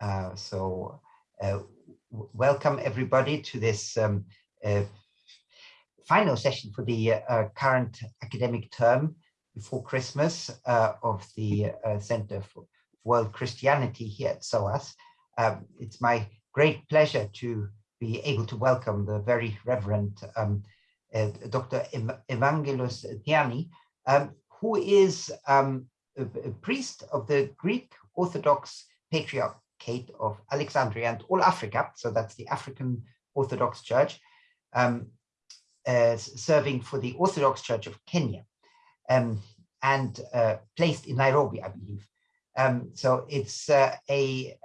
Uh, so uh, welcome everybody to this um, uh, final session for the uh, current academic term before Christmas uh, of the uh, Center for World Christianity here at SOAS. Um, it's my great pleasure to be able to welcome the very Reverend um, Dr. Evangelos Thiani, um, who is um, a priest of the Greek Orthodox Patriarch Kate of Alexandria and all Africa, so that's the African Orthodox Church, um, uh, serving for the Orthodox Church of Kenya um, and uh, placed in Nairobi, I believe. Um, so it's uh, a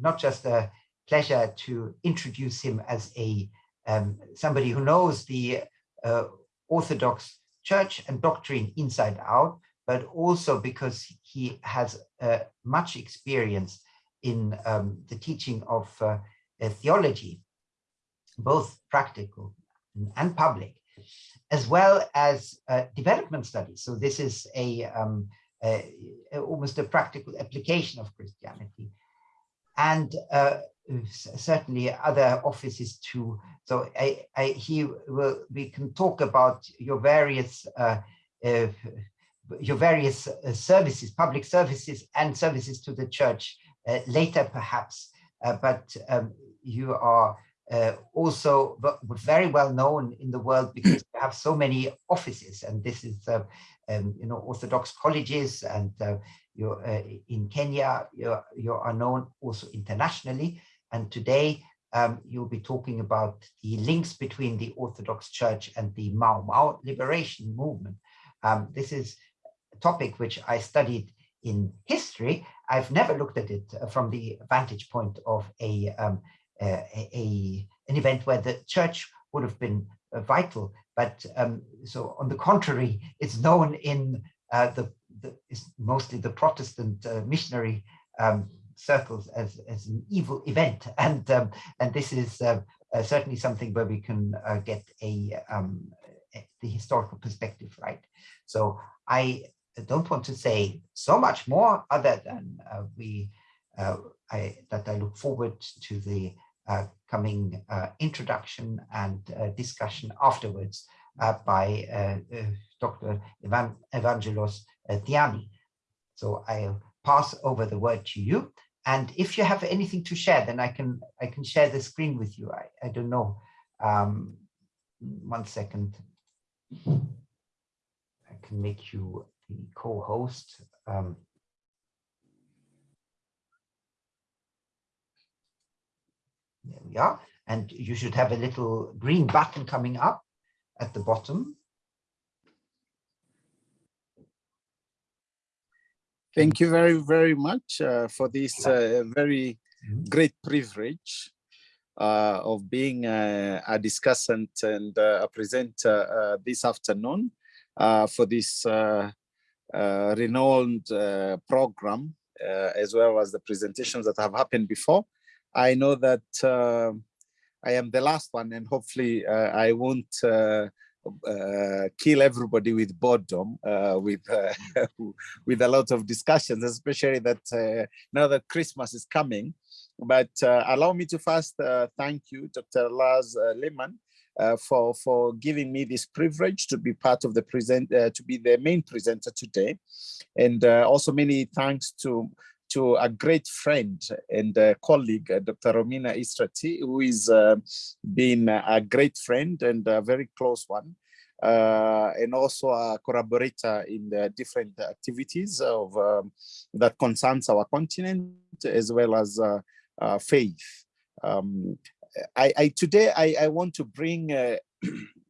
not just a pleasure to introduce him as a um, somebody who knows the uh, Orthodox Church and doctrine inside out, but also because he has uh, much experience in um, the teaching of uh, theology, both practical and public, as well as uh, development studies. So this is a, um, a, almost a practical application of Christianity. And uh, certainly other offices too. So I, I, he will, we can talk about your various uh, uh, your various uh, services, public services and services to the church uh, later perhaps, uh, but um, you are uh, also very well known in the world because you have so many offices and this is uh, um, you know orthodox colleges and uh, you're uh, in Kenya you're, you are known also internationally and today um, you'll be talking about the links between the Orthodox Church and the Mau Mau liberation movement. Um, this is a topic which I studied in history, I've never looked at it uh, from the vantage point of a, um, a, a, an event where the church would have been uh, vital. But um, so on the contrary, it's known in uh, the, the mostly the Protestant uh, missionary um, circles as, as an evil event. And, um, and this is uh, uh, certainly something where we can get a, um, the historical perspective right. So I don't want to say so much more other than uh, we uh, I, that I look forward to the uh, coming uh, introduction and uh, discussion afterwards uh, by Dr. Evan Evangelos Thiani. So I'll pass over the word to you. And if you have anything to share, then I can I can share the screen with you. I, I don't know. Um, one second. I can make you the co-host. Um, there we are. And you should have a little green button coming up at the bottom. Thank you very, very much uh, for this uh, very mm-hmm. great privilege uh, of being uh, a discussant and uh, a presenter uh, this afternoon for this uh, renowned uh, program, uh, as well as the presentations that have happened before. I know that I am the last one and hopefully I won't uh, kill everybody with boredom, uh, with uh, with a lot of discussions, especially that now that Christmas is coming. But allow me to first thank you, Dr. Lars Laamann, uh, for for giving me this privilege to be part of the present uh, to be the main presenter today. And uh, also many thanks to to a great friend and colleague uh, dr romina istratii who is uh, been a great friend and a very close one uh, and also a collaborator in the different activities of um, that concerns our continent as well as faith. Um, I, I today I, I want to bring uh,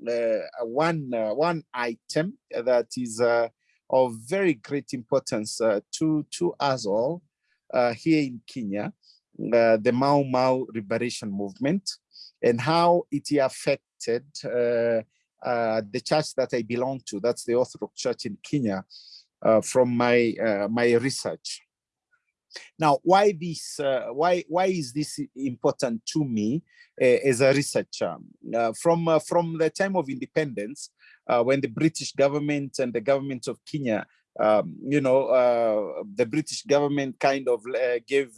uh, one uh, one item that is uh, of very great importance uh, to to us all uh, here in Kenya, the Mau Mau liberation movement, and how it affected the church that I belong to. That's the Orthodox Church in Kenya. from my my research. Now, why this? Uh, why why is this important to me uh, as a researcher? Uh, from uh, from the time of independence, uh, when the British government and the government of Kenya, um, you know, uh, the British government kind of gave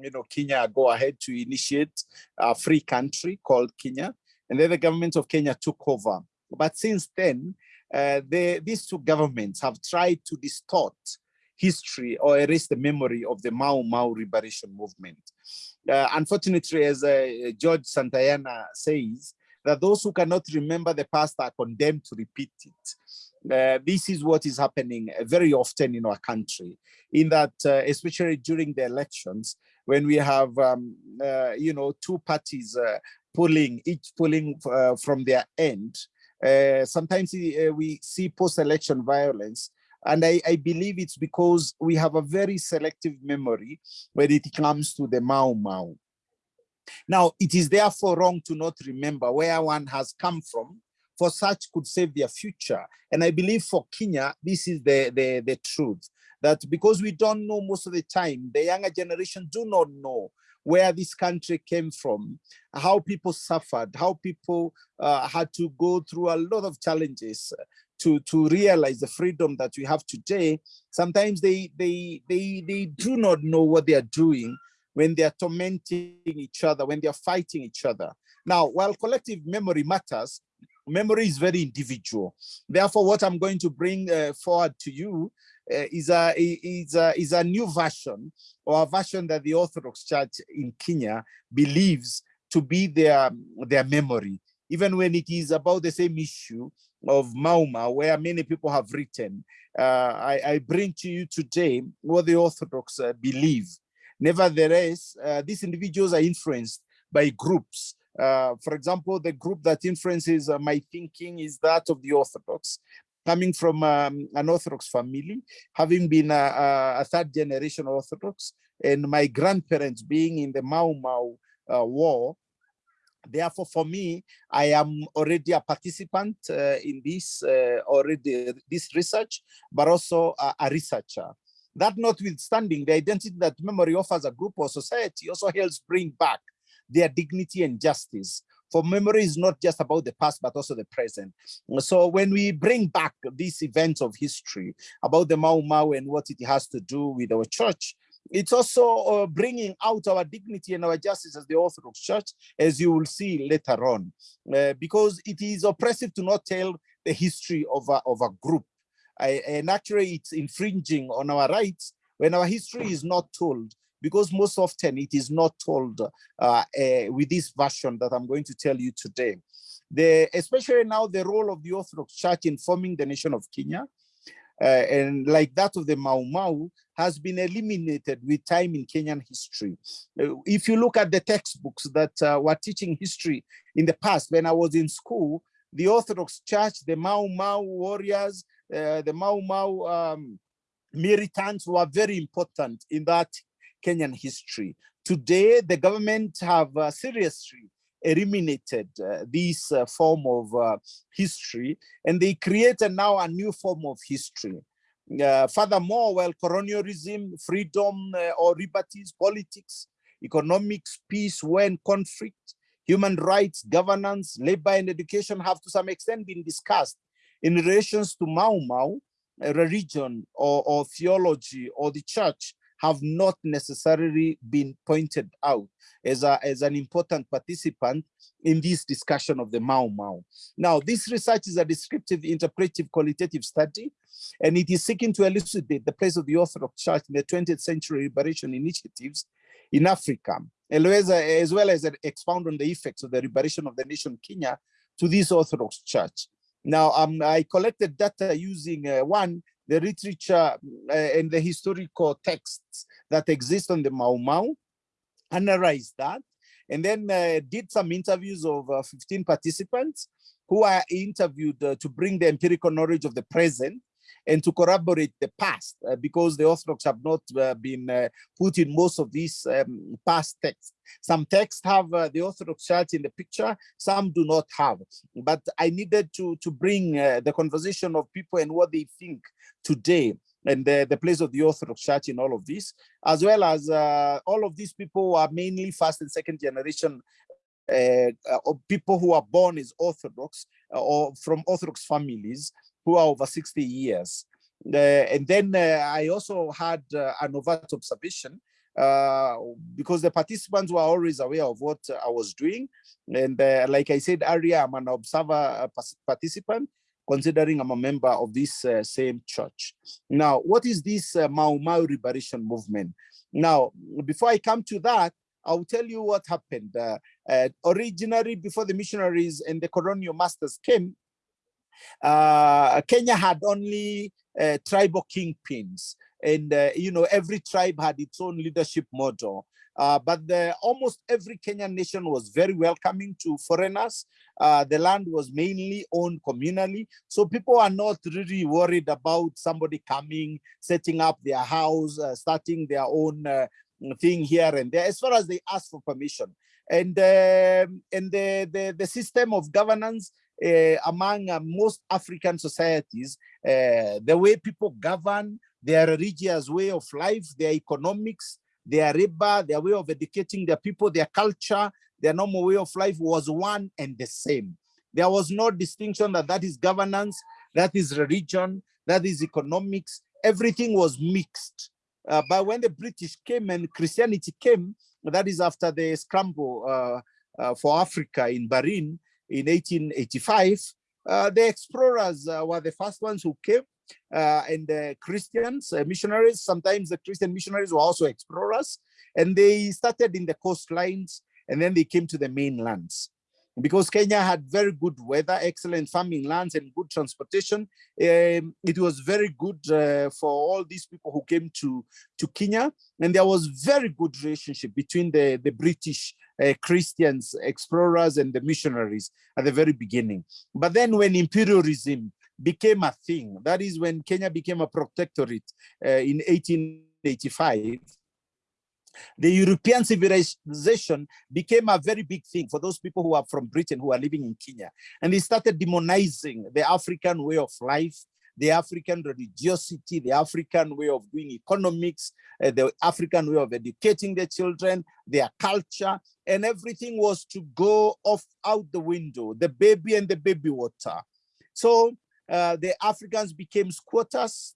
you know, Kenya go ahead to initiate a free country called Kenya. And then the government of Kenya took over. But since then, they, these two governments have tried to distort history or erase the memory of the Mau Mau liberation movement. Uh, unfortunately, as uh, George Santayana says, that those who cannot remember the past are condemned to repeat it. Uh, this is what is happening very often in our country, in that, uh, especially during the elections, when we have, um, uh, you know, two parties uh, pulling, each pulling from their end, sometimes we see post-election violence and I, I, believe it's because we have a very selective memory when it comes to the Mau Mau. Now, it is therefore wrong to not remember where one has come from, for such could save their future. And I believe for Kenya, this is the, the, the truth, that because we don't know most of the time, the younger generation do not know where this country came from, how people suffered, how people uh, had to go through a lot of challenges to, to realize the freedom that we have today. Sometimes they, they, they, they do not know what they are doing when they are tormenting each other, when they are fighting each other. Now, while collective memory matters, memory is very individual. Therefore, what I'm going to bring uh, forward to you uh, is, a, is, a, is a new version or a version that the Orthodox Church in Kenya believes to be their, their memory, even when it is about the same issue of Mau Mau, where many people have written. Uh, I, I, bring to you today what the Orthodox uh, believe Nevertheless, uh, these individuals are influenced by groups. Uh, for example, the group that influences uh, my thinking is that of the Orthodox, coming from um, an Orthodox family, having been a, a, third generation Orthodox, and my grandparents being in the Mau Mau uh, war. Therefore, for me, I am already a participant uh, in this uh, already this research, but also a, a researcher. That notwithstanding, the identity that memory offers a group or society also helps bring back their dignity and justice. For memory is not just about the past, but also the present. So when we bring back these events of history about the Mau Mau and what it has to do with our church, it's also uh, bringing out our dignity and our justice as the Orthodox Church, as you will see later on, uh, because it is oppressive to not tell the history of a, of a group and actually it's infringing on our rights when our history is not told because most often it is not told uh, uh, with this version that I'm going to tell you today. The, especially now the role of the Orthodox Church in forming the nation of Kenya, and like that of the Mau Mau, has been eliminated with time in Kenyan history. Uh, if you look at the textbooks that uh, were teaching history in the past, when I was in school, the Orthodox Church, the Mau Mau warriors, uh, the Mau Mau um, militants were very important in that Kenyan history. Today, the government have uh, seriously eliminated uh, this uh, form of uh, history and they created now a new form of history. Uh, furthermore, while colonialism, freedom or liberties, politics, economics, peace, war and conflict, human rights, governance, labor and education have to some extent been discussed in relations to Mau Mau, religion or, or theology or the church have not necessarily been pointed out as, a, as an important participant in this discussion of the Mau Mau. Now, this research is a descriptive, interpretive, qualitative study, and it is seeking to elucidate the place of the Orthodox Church in the 20th century liberation initiatives in Africa, as well as expound on the effects of the liberation of the nation Kenya to this Orthodox Church. Now, um, I collected data using uh, one, the literature uh, and the historical texts that exist on the Mau Mau, analyzed that, and then uh, did some interviews of uh, 15 participants who are interviewed uh, to bring the empirical knowledge of the present and to corroborate the past uh, because the Orthodox have not uh, been uh, put in most of these um, past texts. Some texts have uh, the Orthodox Church in the picture, some do not have. But I needed to, to bring uh, the conversation of people and what they think today and the, the place of the Orthodox Church in all of this, as well as uh, all of these people are mainly first and second generation uh, people who are born as Orthodox uh, or from Orthodox families who are over 60 years. Uh, and then uh, I also had uh, an overt observation uh, because the participants were always aware of what I was doing. And uh, like I said earlier, I'm an observer participant, considering I'm a member of this uh, same church. Now, what is this uh, Mau Mau liberation movement? Now, before I come to that, I'll tell you what happened. Originally, before the missionaries and the colonial masters came, uh, Kenya had only uh, tribal kingpins and uh, you know every tribe had its own leadership model uh, but the, almost every Kenyan nation was very welcoming to foreigners. Uh, the land was mainly owned communally. So people are not really worried about somebody coming, setting up their house, uh, starting their own uh, thing here and there, as far as they ask for permission. And, um, and the, the, the system of governance among uh, most African societies, the way people govern, their religious way of life, their economics, their riba, their way of educating their people, their culture, their normal way of life was one and the same. There was no distinction that that is governance, that is religion, that is economics. Everything was mixed. Uh, but when the British came and Christianity came, that is after the scramble uh, uh, for Africa in Berlin in 1885, uh, the explorers uh, were the first ones who came uh, and the Christians, uh, missionaries, sometimes the Christian missionaries were also explorers, and they started in the coastlines, and then they came to the mainlands. Because Kenya had very good weather, excellent farming lands, and good transportation, um, it was very good uh, for all these people who came to, to Kenya. And there was very good relationship between the, the British uh, Christians, explorers, and the missionaries at the very beginning. But then when imperialism became a thing. That is when Kenya became a protectorate uh, in 1885. The European civilization became a very big thing for those people who are from Britain who are living in Kenya. And they started demonizing the African way of life, the African religiosity, the African way of doing economics, uh, the African way of educating their children, their culture, and everything was to go off out the window, the baby and the baby water. So uh, the Africans became squatters.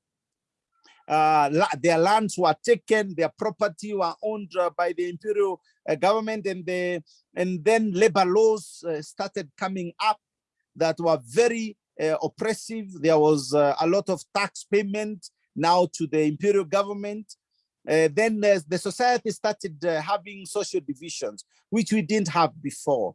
Uh, their lands were taken, their property were owned uh, by the imperial uh, government, and the and then labor laws uh, started coming up that were very oppressive. There was a lot of tax payment now to the imperial government. Uh, then uh, the society started uh, having social divisions, which we didn't have before.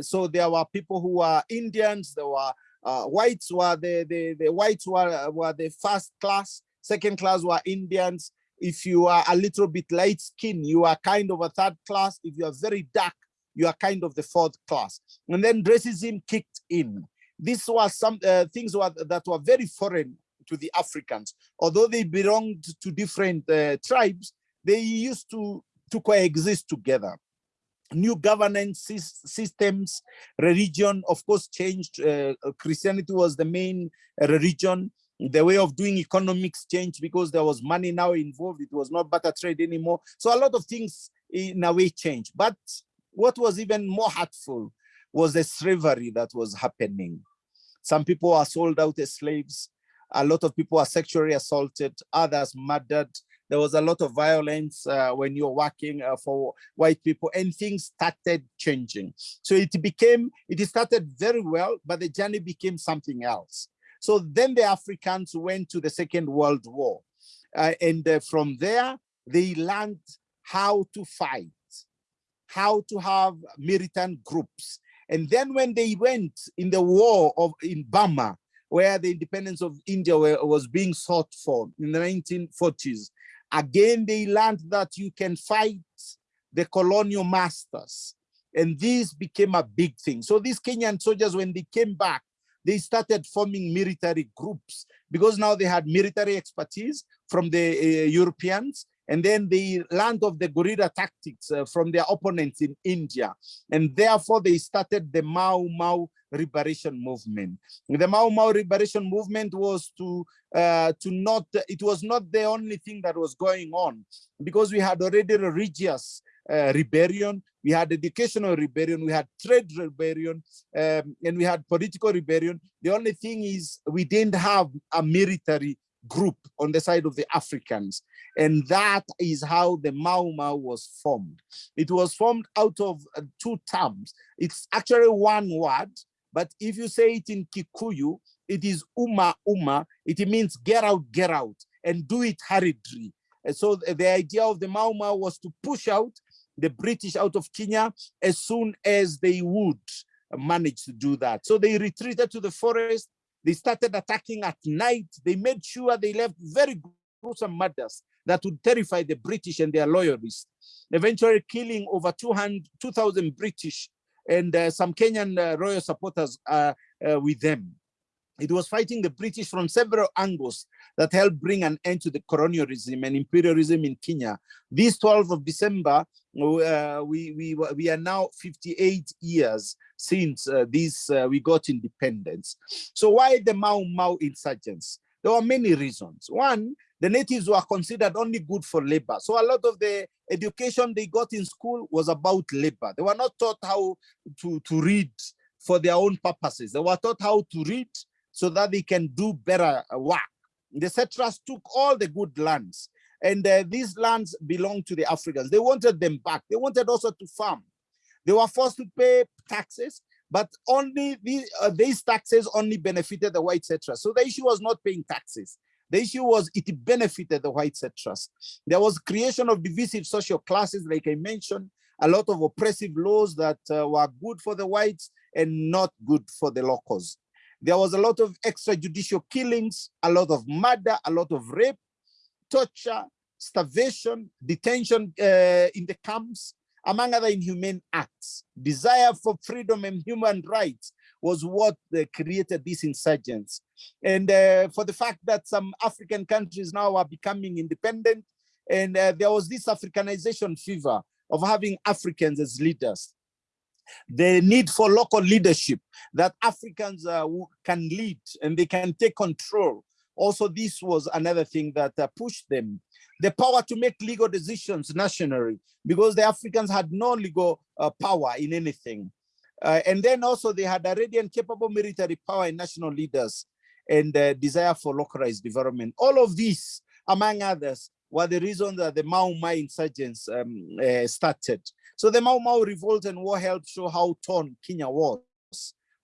so there were people who were Indians, there were uh, whites were the, the, the whites were, were the first class, second class were Indians. If you are a little bit light skin, you are kind of a third class. If you are very dark, you are kind of the fourth class. And then racism kicked in. These were some uh, things were, that were very foreign to the Africans. Although they belonged to different uh, tribes, they used to, to coexist together new governance systems, religion, of course, changed. Uh, Christianity was the main uh, religion. The way of doing economics changed because there was money now involved. It was not barter trade anymore. So a lot of things in a way changed. But what was even more hurtful was the slavery that was happening. Some people are sold out as slaves. A lot of people are sexually assaulted, others murdered, there was a lot of violence uh, when you're working uh, for white people and things started changing. So it became, it started very well, but the journey became something else. So then the Africans went to the Second World War. Uh, and uh, from there, they learned how to fight, how to have militant groups. And then when they went in the war of in Burma, where the independence of India were, was being sought for in the 1940s, Again, they learned that you can fight the colonial masters. And this became a big thing. So these Kenyan soldiers, when they came back, they started forming military groups because now they had military expertise from the uh, Europeans and then they learned of the guerrilla tactics uh, from their opponents in India. And therefore they started the Mau Mau liberation movement. The Mau Mau liberation movement was to uh, to not, it was not the only thing that was going on because we had already religious uh, rebellion, we had educational rebellion, we had trade rebellion, um, and we had political rebellion. The only thing is we didn't have a military group on the side of the Africans. And that is how the Mau Mau was formed. It was formed out of uh, two terms. It's actually one word, but if you say it in Kikuyu, it is Uma Uma. It means get out, get out, and do it hurriedly. And so the idea of the Mau Mau was to push out the British out of Kenya as soon as they would manage to do that. So they retreated to the forest. They started attacking at night. They made sure they left very gruesome murders that would terrify the British and their loyalists, eventually killing over 2,000 2, British and uh, some Kenyan uh, royal supporters uh, uh, with them. It was fighting the British from several angles that helped bring an end to the colonialism and imperialism in Kenya. This 12th of December, uh, we, we, we are now 58 years since uh, this, uh, we got independence. So why the Mau Mau insurgents? There were many reasons. One, the natives were considered only good for labor. So a lot of the education they got in school was about labor. They were not taught how to, to read for their own purposes. They were taught how to read so that they can do better work. The settlers took all the good lands and uh, these lands belong to the Africans. They wanted them back. They wanted also to farm. They were forced to pay taxes, but only the, uh, these taxes only benefited the white settlers. So the issue was not paying taxes. The issue was it benefited the white settlers. There was creation of divisive social classes, like I mentioned, a lot of oppressive laws that uh, were good for the whites and not good for the locals. There was a lot of extrajudicial killings, a lot of murder, a lot of rape, torture, starvation, detention uh, in the camps, among other inhumane acts. Desire for freedom and human rights was what uh, created these insurgents. And uh, for the fact that some African countries now are becoming independent, and uh, there was this Africanization fever of having Africans as leaders the need for local leadership that Africans uh, can lead and they can take control. Also, this was another thing that uh, pushed them. The power to make legal decisions nationally, because the Africans had no legal uh, power in anything. Uh, and then also they had a ready and capable military power and national leaders and desire for localized development. All of these, among others, were the reasons that the Mau Mau insurgents um, uh, started. So the Mau Mau revolt and war helped show how torn Kenya was,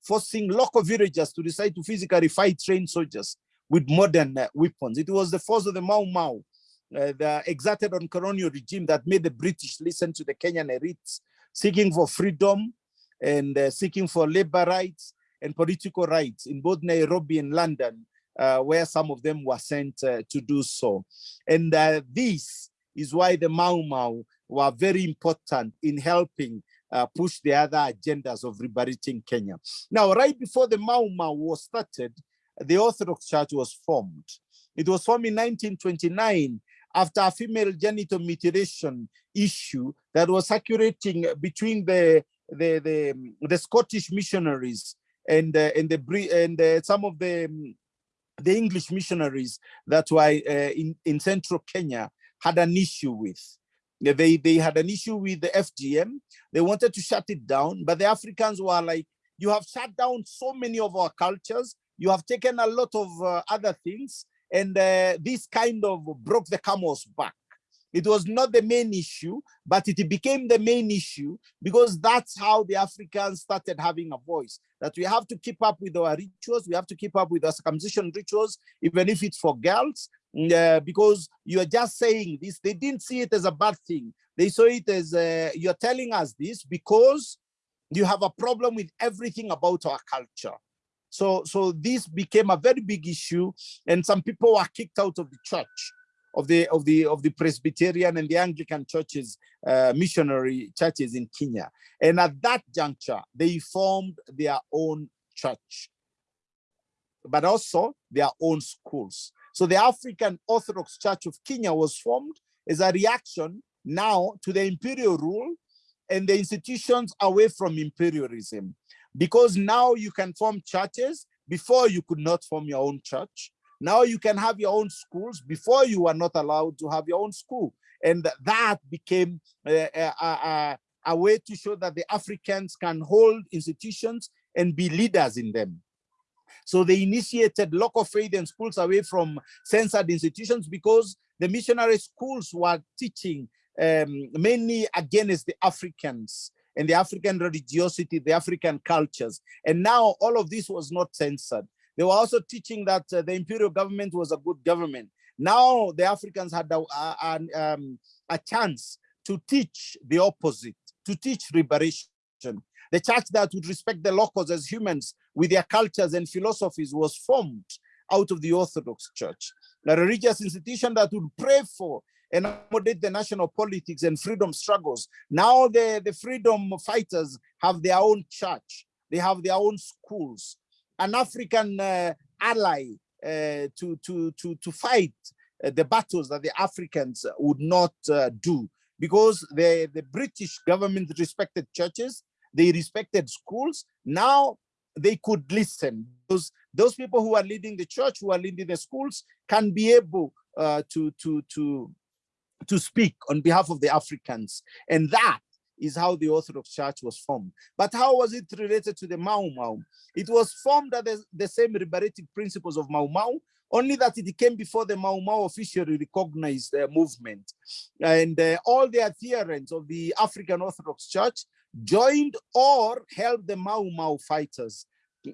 forcing local villagers to decide to physically fight trained soldiers with modern uh, weapons. It was the force of the Mau Mau uh, that exerted on colonial regime that made the British listen to the Kenyan elites, seeking for freedom and uh, seeking for labor rights and political rights in both Nairobi and London, uh, where some of them were sent uh, to do so. And uh, this is why the Mau Mau were very important in helping uh, push the other agendas of liberating Kenya. Now, right before the Mau Mau was started, the Orthodox Church was formed. It was formed in 1929 after a female genital mutilation issue that was circulating between the the the, the Scottish missionaries and uh, and the and uh, some of the the English missionaries that were uh, in in central Kenya had an issue with. They, they had an issue with the FGM. They wanted to shut it down, but the Africans were like, you have shut down so many of our cultures. You have taken a lot of uh, other things. And uh, this kind of broke the camel's back. It was not the main issue, but it became the main issue because that's how the Africans started having a voice, that we have to keep up with our rituals, we have to keep up with our circumcision rituals, even if it's for girls, uh, because you are just saying this. They didn't see it as a bad thing. They saw it as uh, you're telling us this because you have a problem with everything about our culture. So, so this became a very big issue, and some people were kicked out of the church, of the of the of the Presbyterian and the Anglican churches, uh, missionary churches in Kenya. And at that juncture, they formed their own church, but also their own schools. So the African Orthodox Church of Kenya was formed as a reaction now to the imperial rule and the institutions away from imperialism. Because now you can form churches, before you could not form your own church. Now you can have your own schools, before you were not allowed to have your own school. And that became a, a, a, a way to show that the Africans can hold institutions and be leaders in them. So they initiated local faith and schools away from censored institutions because the missionary schools were teaching um, mainly against the Africans and the African religiosity, the African cultures. And now all of this was not censored. They were also teaching that uh, the imperial government was a good government. Now the Africans had a, a, um, a chance to teach the opposite, to teach liberation. The church that would respect the locals as humans with their cultures and philosophies was formed out of the Orthodox Church. A religious institution that would pray for and accommodate the national politics and freedom struggles. Now the, the freedom fighters have their own church. They have their own schools. An African uh, ally uh, to, to, to, to fight uh, the battles that the Africans would not uh, do because the, the British government respected churches, they respected schools. Now they could listen. Those, those people who are leading the church, who are leading the schools, can be able uh, to, to, to, to speak on behalf of the Africans. And that is how the Orthodox Church was formed. But how was it related to the Mau Mau? It was formed at the, the same liberating principles of Mau Mau, only that it came before the Mau Mau officially recognized the movement. And uh, all the adherents of the African Orthodox Church joined or helped the Mau Mau fighters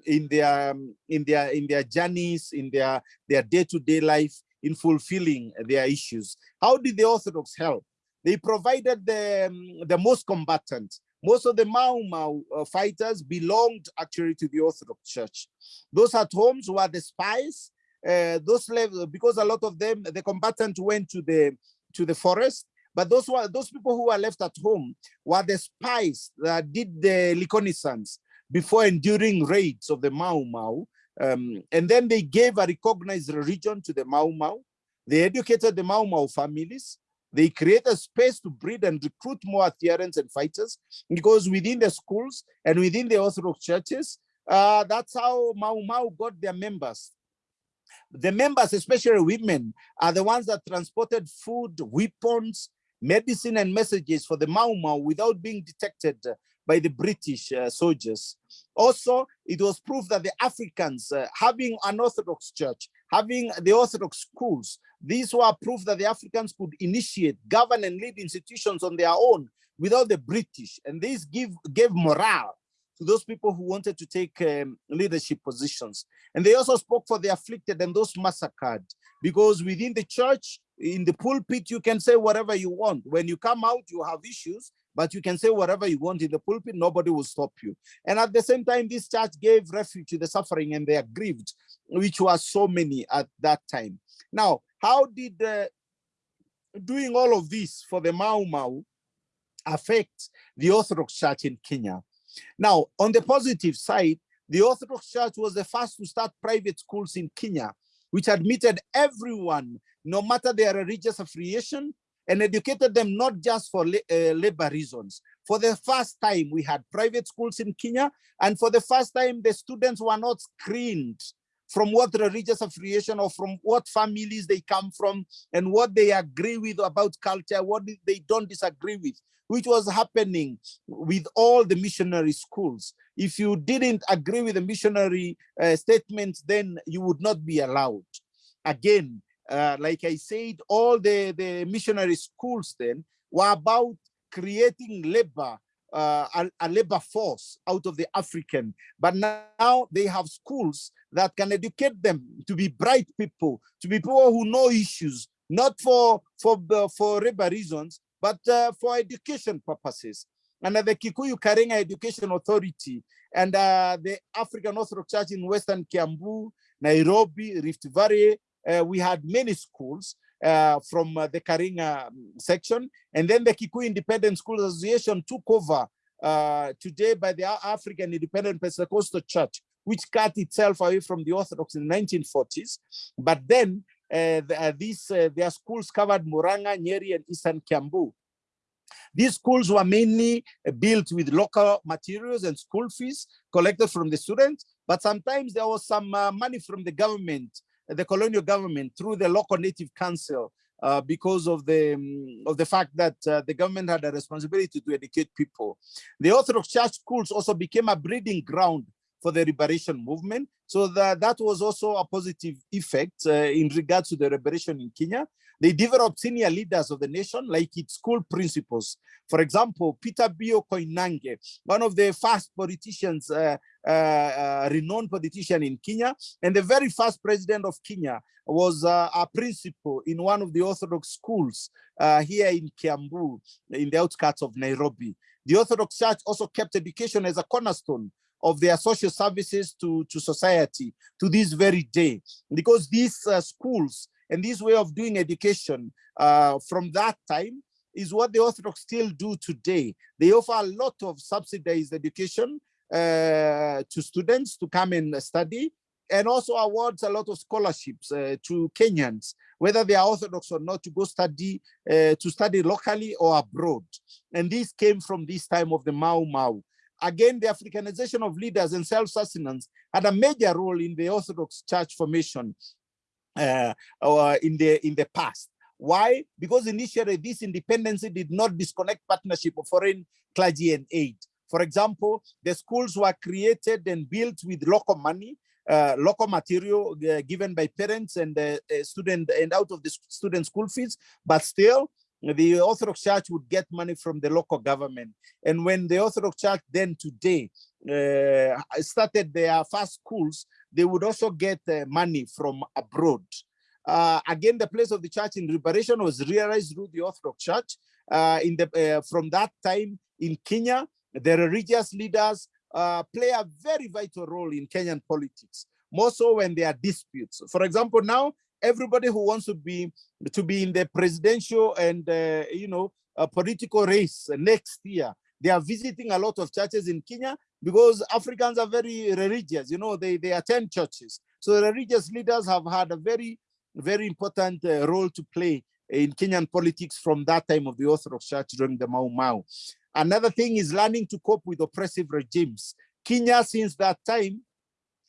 in their um, in their in their journeys in their their day-to-day -day life in fulfilling their issues how did the orthodox help they provided the um, the most combatant most of the Mau Mau uh, fighters belonged actually to the Orthodox Church. Those at homes were the spies. Uh, those levels, because a lot of them, the combatants went to the to the forest but those were those people who were left at home were the spies that did the reconnaissance before and during raids of the Mau Mau. Um, and then they gave a recognized religion to the Mau Mau. They educated the Mau Mau families. They created a space to breed and recruit more adherents and fighters because within the schools and within the Orthodox churches, uh, that's how Mau Mau got their members. The members, especially women, are the ones that transported food, weapons, medicine and messages for the Mau Mau without being detected by the British uh, soldiers. Also, it was proof that the Africans, uh, having an Orthodox church, having the Orthodox schools, these were proof that the Africans could initiate, govern and lead institutions on their own without the British. And this give, gave morale to those people who wanted to take um, leadership positions. And they also spoke for the afflicted and those massacred, because within the church, in the pulpit, you can say whatever you want. When you come out, you have issues, but you can say whatever you want in the pulpit, nobody will stop you. And at the same time, this church gave refuge to the suffering and they are grieved, which was so many at that time. Now, how did uh, doing all of this for the Mau Mau affect the Orthodox Church in Kenya? Now, on the positive side, the Orthodox Church was the first to start private schools in Kenya, which admitted everyone, no matter their religious affiliation, and educated them not just for uh, labor reasons. For the first time, we had private schools in Kenya, and for the first time, the students were not screened from what religious affiliation or from what families they come from and what they agree with about culture, what they don't disagree with which was happening with all the missionary schools. If you didn't agree with the missionary uh, statements, then you would not be allowed. Again, uh, like I said, all the, the missionary schools then were about creating labor, uh, a, a, labor force out of the African. But now they have schools that can educate them to be bright people, to be people who know issues, not for, for, for labor reasons, but uh, for education purposes. And the Kikuyu Karing'a Education Authority and uh, the African Orthodox Church in Western Kiambu, Nairobi, Rift Valley, uh, we had many schools from uh, the Karing'a um, section. And then the Kikuyu Independent School Association took over uh, today by the African Independent Pentecostal Church, which cut itself away from the Orthodox in the 1940s. But then uh, uh, these uh, their schools covered Murang'a, Nyeri, and Eastern Kiambu. These schools were mainly built with local materials and school fees collected from the students, but sometimes there was some uh, money from the government, the colonial government, through the local native council, uh, because of the um, of the fact that uh, the government had a responsibility to educate people. The Orthodox Church schools also became a breeding ground for the liberation movement. So that, that was also a positive effect uh, in regards to the liberation in Kenya. They developed senior leaders of the nation, like its school principals. For example, Peter Mbiyu Koinange, one of the first politicians, uh, uh, uh, renowned politician in Kenya, and the very first president of Kenya was uh, a principal in one of the Orthodox schools uh, here in Kiambu, in the outskirts of Nairobi. The Orthodox Church also kept education as a cornerstone of their social services to, to society to this very day, because these uh, schools and this way of doing education uh, from that time is what the Orthodox still do today. They offer a lot of subsidized education uh, to students to come and study and also awards a lot of scholarships uh, to Kenyans, whether they are Orthodox or not, to go study, uh, to study locally or abroad. And this came from this time of the Mau Mau. Again, the Africanization of leaders and self-sustenance had a major role in the Orthodox Church formation uh, or in the in the past. Why? Because initially this independence did not disconnect partnership of foreign clergy and aid. For example, the schools were created and built with local money, uh, local material uh, given by parents and uh, student and out of the student school fees, but still the Orthodox Church would get money from the local government. And when the Orthodox Church then today uh, started their first schools, they would also get uh, money from abroad. Uh, again, the place of the church in liberation was realized through the Orthodox Church. Uh, in the uh, from that time in Kenya, the religious leaders uh, play a very vital role in Kenyan politics, more so when there are disputes. For example, now everybody who wants to be to be in the presidential and uh, you know political race next year, they are visiting a lot of churches in Kenya because Africans are very religious, you know, they, they attend churches. So religious leaders have had a very, very important uh, role to play in Kenyan politics from that time of the Orthodox Church during the Mau Mau. Another thing is learning to cope with oppressive regimes. Kenya, since that time,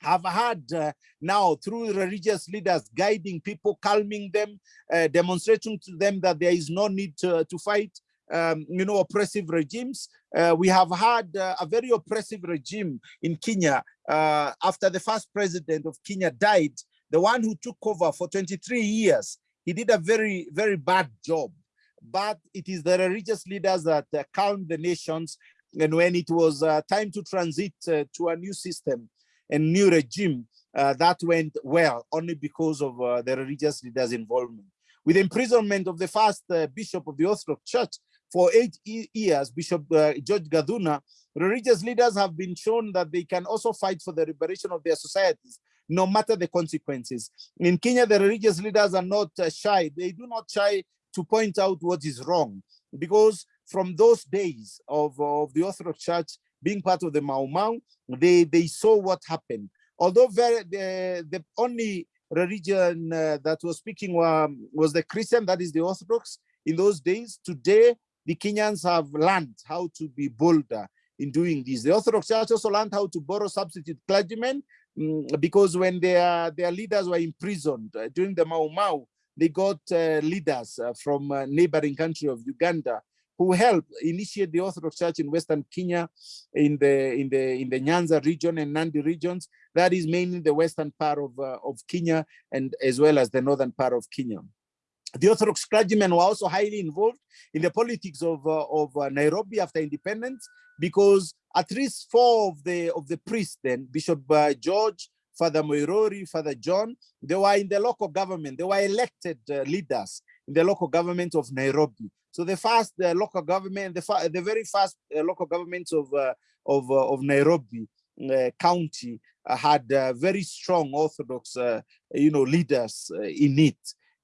have had uh, now through religious leaders guiding people, calming them, uh, demonstrating to them that there is no need to, to fight, um, you know, oppressive regimes. Uh, we have had uh, a very oppressive regime in Kenya uh, after the first president of Kenya died, the one who took over for 23 years. He did a very, very bad job, but it is the religious leaders that uh, calmed the nations. And when it was uh, time to transit uh, to a new system and new regime, that went well only because of the religious leaders' involvement. With imprisonment of the first bishop of the Orthodox Church, for eight years, Bishop uh, George Gathuna, religious leaders have been shown that they can also fight for the liberation of their societies, no matter the consequences. In Kenya, the religious leaders are not uh, shy. They do not shy to point out what is wrong, because from those days of, of the Orthodox Church being part of the Mau Mau, they, they saw what happened. Although very, the, the only religion uh, that was speaking um, was the Christian, that is the Orthodox, in those days. Today, the Kenyans have learned how to be bolder in doing this. The Orthodox Church also learned how to borrow substitute clergymen um, because when their, their leaders were imprisoned uh, during the Mau Mau, they got uh, leaders uh, from uh, neighboring country of Uganda who helped initiate the Orthodox Church in Western Kenya, in the in the in the Nyanza region and Nandi regions. That is mainly the western part of uh, of Kenya and as well as the northern part of Kenya the Orthodox clergymen were also highly involved in the politics of, uh, of uh, Nairobi after independence, because at least four of the of the priests then, Bishop uh, George, Father Moirori, Father John, they were in the local government. They were elected uh, leaders in the local government of Nairobi. So the first uh, local government, the, the very first uh, local government of, of, of Nairobi County had very strong Orthodox, you know, leaders in it.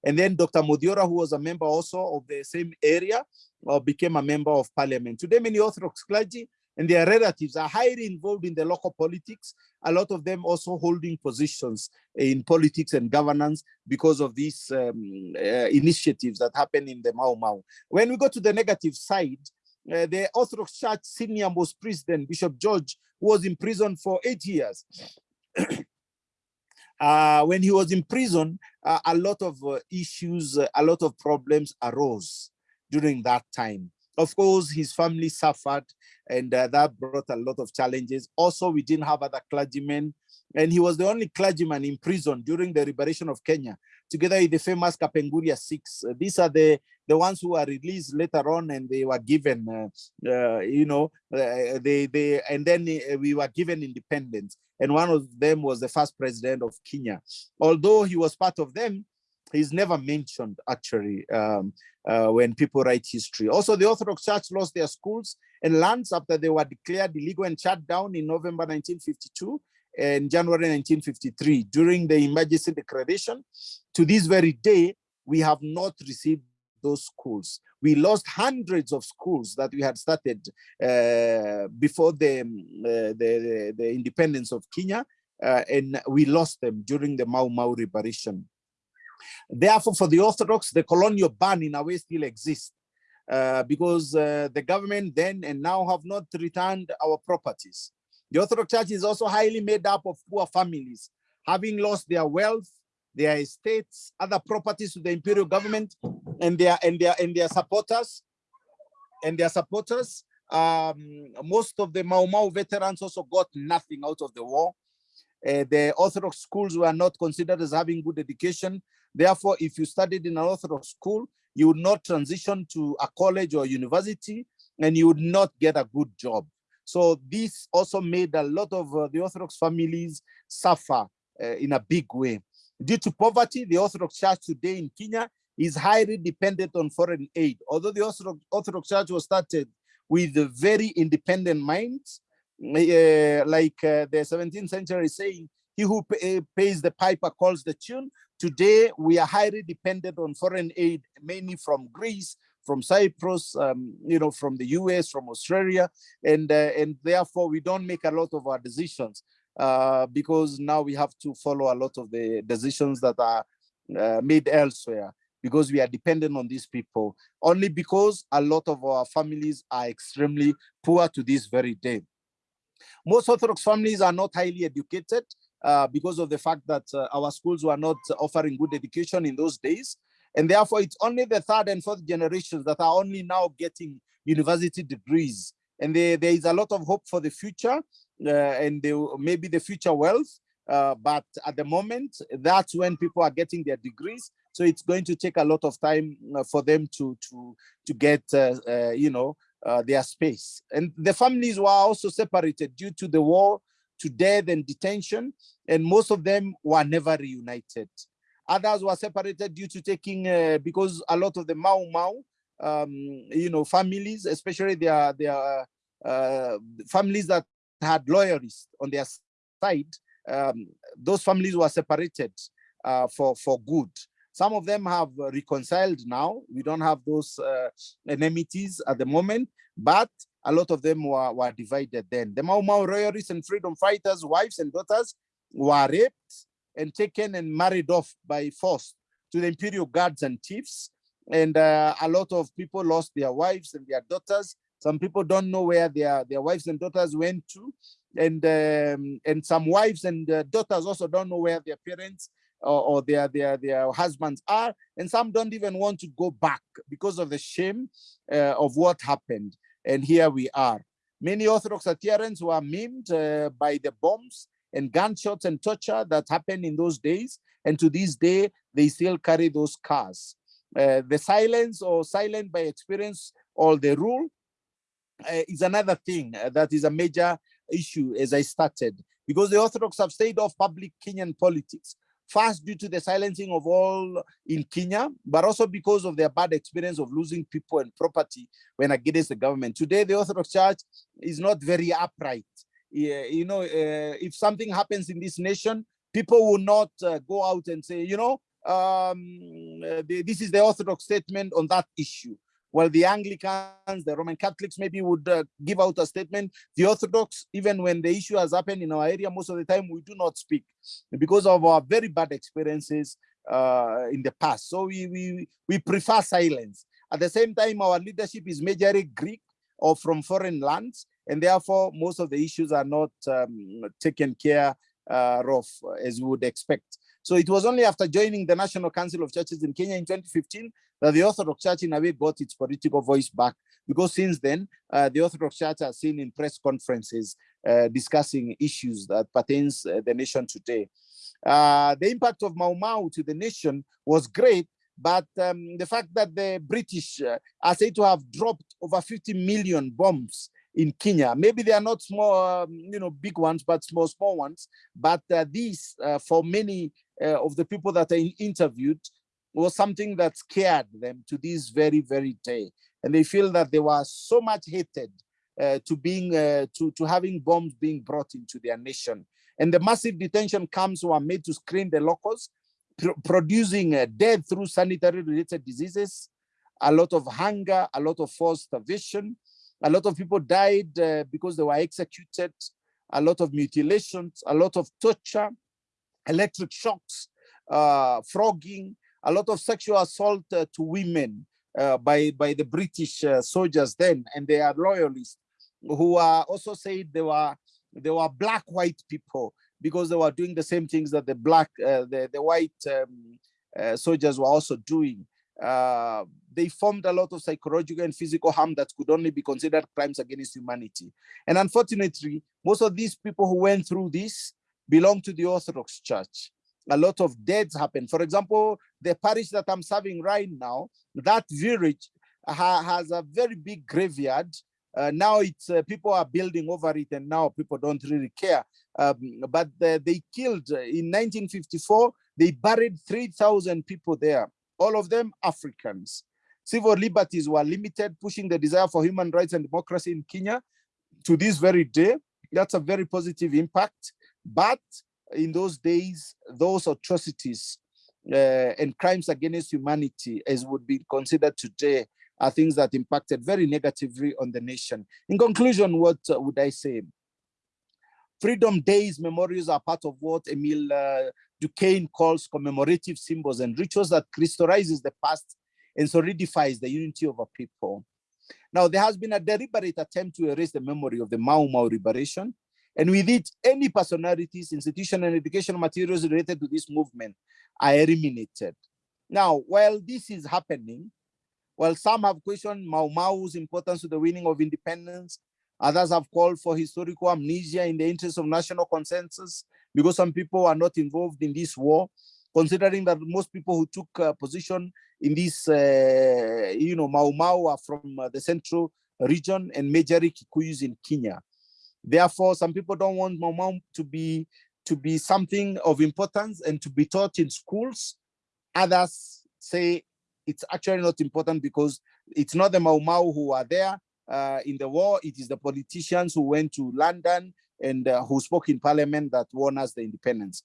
And then Dr. Modiora, who was a member also of the same area, uh, became a member of parliament. Today, many Orthodox clergy and their relatives are highly involved in the local politics, a lot of them also holding positions in politics and governance because of these um, uh, initiatives that happen in the Mau Mau. When we go to the negative side, uh, the Orthodox Church senior most president, Bishop George, was in prison for eight years. Uh, when he was in prison, uh, a lot of uh, issues, uh, a lot of problems arose during that time. Of course, his family suffered and uh, that brought a lot of challenges. Also, we didn't have other clergymen and he was the only clergyman in prison during the liberation of Kenya, together with the famous Kapenguria Six. Uh, these are the, the ones who were released later on and they were given, uh, uh, you know, uh, they, they, and then uh, we were given independence. And one of them was the first president of Kenya. Although he was part of them, he's never mentioned actually um, uh, when people write history. Also, the Orthodox Church lost their schools and lands after they were declared illegal and shut down in November 1952 and January 1953 during the emergency declaration. To this very day, we have not received those schools. We lost hundreds of schools that we had started uh, before the, uh, the, the, independence of Kenya, uh, and we lost them during the Mau Mau liberation. Therefore, for the Orthodox, the colonial ban in a way still exists uh, because uh, the government then and now have not returned our properties. The Orthodox Church is also highly made up of poor families, having lost their wealth, their estates, other properties to the imperial government, and their and their and their supporters, and their supporters. Um, most of the Mau Mau veterans also got nothing out of the war. Uh, the Orthodox schools were not considered as having good education. Therefore, if you studied in an Orthodox school, you would not transition to a college or university, and you would not get a good job. So this also made a lot of uh, the Orthodox families suffer uh, in a big way. Due to poverty, the Orthodox Church today in Kenya is highly dependent on foreign aid. Although the Orthodox, Orthodox Church was started with very independent minds, uh, like uh, the 17th century saying, he who pay, pays the piper calls the tune. Today, we are highly dependent on foreign aid, mainly from Greece, from Cyprus, um, you know, from the US, from Australia, and uh, and therefore we don't make a lot of our decisions uh, because now we have to follow a lot of the decisions that are uh, made elsewhere because we are dependent on these people only because a lot of our families are extremely poor to this very day. Most Orthodox families are not highly educated uh, because of the fact that uh, our schools were not offering good education in those days. And therefore, it's only the third and fourth generations that are only now getting university degrees. And there, there is a lot of hope for the future uh, and maybe the future wealth. Uh, but at the moment, that's when people are getting their degrees. So it's going to take a lot of time uh, for them to to to get, uh, uh, you know, uh, their space. And the families were also separated due to the war, to death and detention, and most of them were never reunited. Others were separated due to taking, uh, because a lot of the Mau Mau, um, you know, families, especially their, their uh, families that had loyalists on their side, um, those families were separated uh, for, for good. Some of them have reconciled now. We don't have those uh, enmities at the moment, but a lot of them were, were divided then. The Mau Mau royalists and freedom fighters, wives and daughters were raped and taken and married off by force to the imperial guards and chiefs. And uh, a lot of people lost their wives and their daughters. Some people don't know where their, their wives and daughters went to. And, um, and some wives and uh, daughters also don't know where their parents or, or, their, their, their husbands are. And some don't even want to go back because of the shame uh, of what happened. And here we are. Many Orthodox adherents were maimed uh, by the bombs and gunshots and torture that happened in those days. And to this day, they still carry those scars. Uh, the silence or silent by experience or the rule uh, is another thing uh, that is a major issue as I started because the Orthodox have stayed off public Kenyan politics first due to the silencing of all in Kenya, but also because of their bad experience of losing people and property when against the government. Today, the Orthodox Church is not very upright you know, uh, if something happens in this nation, people will not uh, go out and say, you know, um, uh, the, this is the Orthodox statement on that issue. Well, the Anglicans, the Roman Catholics maybe would uh, give out a statement. The Orthodox, even when the issue has happened in our area, most of the time we do not speak because of our very bad experiences uh, in the past. So we, we, we prefer silence. At the same time, our leadership is majorly Greek or from foreign lands and therefore most of the issues are not um, taken care uh, of as we would expect. So it was only after joining the National Council of Churches in Kenya in 2015 that the Orthodox Church in a way got its political voice back. because since then, uh, the Orthodox Church has seen in press conferences uh, discussing issues that pertains uh, the nation today. Uh, the impact of Mau Mau to the nation was great, but um, the fact that the British uh, are said to have dropped over 50 million bombs in Kenya, maybe they are not small, um, you know, big ones, but small, small ones. But uh, these, uh, for many uh, of the people that are interviewed, was something that scared them to this very, very day. And they feel that they were so much hated uh, to being, uh, to, to having bombs being brought into their nation. And the massive detention camps were made to screen the locals, pr producing uh, death through sanitary related diseases, a lot of hunger, a lot of forced starvation. A lot of people died uh, because they were executed, a lot of mutilations, a lot of torture, electric shocks, uh, frogging, a lot of sexual assault uh, to women by, by the British soldiers then, and they are loyalists who are also said they were they were black white people because they were doing the same things that the black uh, the the white um, uh, soldiers were also doing uh, they formed a lot of psychological and physical harm that could only be considered crimes against humanity. And unfortunately most of these people who went through this belong to the orthodox church. A lot of deaths happen. For example the parish that i'm serving right now that village ha has a very big graveyard. Uh, now it's uh, people are building over it and now people don't really care. Um, but uh, they killed uh, in 1954, they buried 3,000 people there, all of them Africans. Civil liberties were limited, pushing the desire for human rights and democracy in Kenya to this very day. That's a very positive impact. But in those days, those atrocities uh, and crimes against humanity, as would be considered today, are things that impacted very negatively on the nation. In conclusion, what uh, would I say? Freedom Days memorials are part of what Emil uh, Durkheim calls commemorative symbols and rituals that crystallizes the past and solidifies the unity of a people. Now, there has been a deliberate attempt to erase the memory of the Mau Mau liberation, and with it, any personalities, institution, and educational materials related to this movement are eliminated. Now, while this is happening, while some have questioned Mau Mau's importance to the winning of independence, others have called for historical amnesia in the interest of national consensus because some people are not involved in this war, considering that most people who took uh, position in this, uh, you know, Mau Mau are from uh, the central region and majorly Kikuyus in Kenya. Therefore, some people don't want Mau Mau to be to be something of importance and to be taught in schools. Others say it's actually not important because it's not the Mau Mau who are there uh, in the war. It is the politicians who went to London and uh, who spoke in parliament that won us the independence.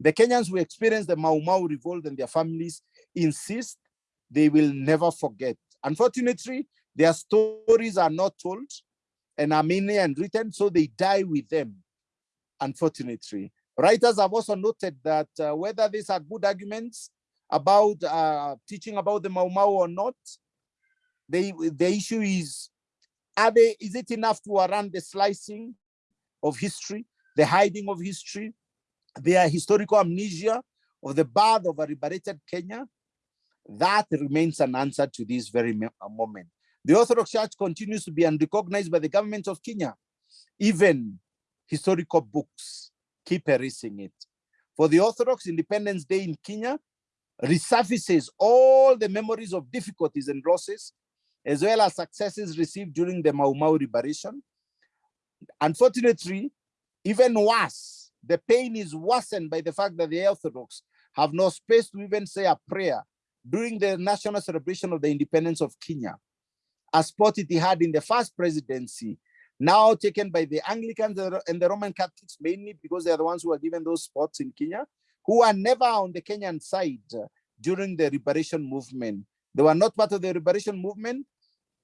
The Kenyans who experienced the Mau Mau revolt and their families insist they will never forget. Unfortunately, their stories are not told and are mainly unwritten, so they die with them, unfortunately. Writers have also noted that uh, whether these are good arguments about uh, teaching about the Mau Mau or not. The, the issue is, are they, is it enough to run the slicing of history, the hiding of history, their historical amnesia of the birth of a liberated Kenya? That remains an answer to this very uh, moment. The Orthodox Church continues to be unrecognized by the government of Kenya. Even historical books keep erasing it. For the Orthodox Independence Day in Kenya resurfaces all the memories of difficulties and losses, as well as successes received during the Mau Mau liberation. Unfortunately, even worse, the pain is worsened by the fact that the Orthodox have no space to even say a prayer during the national celebration of the independence of Kenya, a spot it had in the first presidency, now taken by the Anglicans and the Roman Catholics mainly because they are the ones who are given those spots in Kenya, who are never on the Kenyan side during the liberation movement. They were not part of the liberation movement,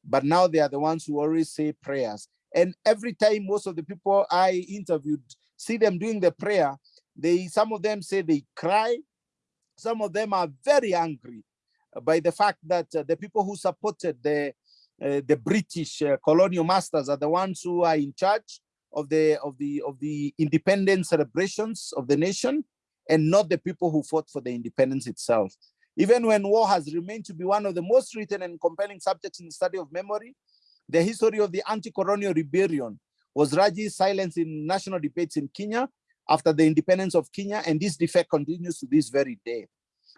but now they are the ones who always say prayers. And every time most of the people I interviewed see them doing the prayer, they some of them say they cry, some of them are very angry by the fact that uh, the people who supported the uh, the British uh, colonial masters are the ones who are in charge of the of the of the independence celebrations of the nation and not the people who fought for the independence itself. Even when war has remained to be one of the most written and compelling subjects in the study of memory, The history of the anti-colonial rebellion was Raji's silence in national debates in Kenya after the independence of Kenya, and this defect continues to this very day.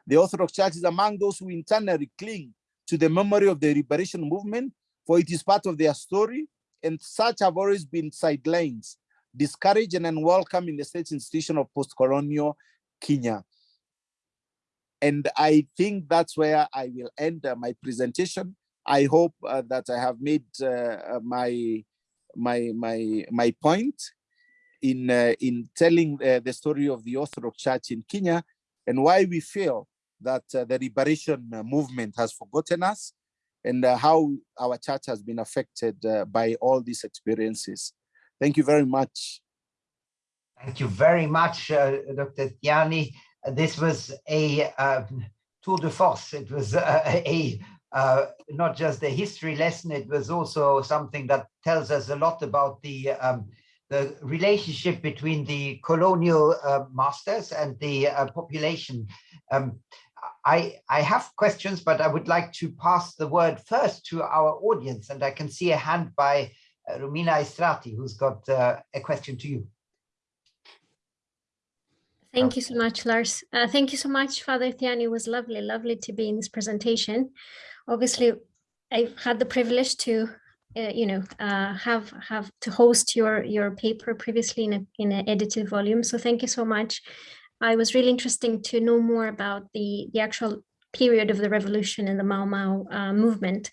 The Orthodox Church is among those who internally cling to the memory of the liberation movement, for it is part of their story, and such have always been sidelines, discouraged and unwelcome in the state institution of post-colonial Kenya. And I think that's where I will end uh, my presentation. I hope uh, that I have made uh, my my my my point in uh, in telling uh, the story of the Orthodox Church in Kenya and why we feel that uh, the liberation movement has forgotten us and how our church has been affected by all these experiences. Thank you very much. Thank you very much, Dr. Thiani this was a uh, tour de force. It was uh, a uh, not just a history lesson, it was also something that tells us a lot about the um, the relationship between the colonial uh, masters and the uh, population. Um, I, I have questions, but I would like to pass the word first to our audience, and I can see a hand by uh, Romina Istratii, who's got uh, a question to you. Thank you so much, Lars. Uh, thank you so much, Father Thiani. It was lovely, lovely to be in this presentation. Obviously, I've had the privilege to, uh, you know, uh, have have to host your your paper previously in a, in an edited volume. So thank you so much. I was really interesting to know more about the the actual period of the revolution and the Mau Mau uh, movement.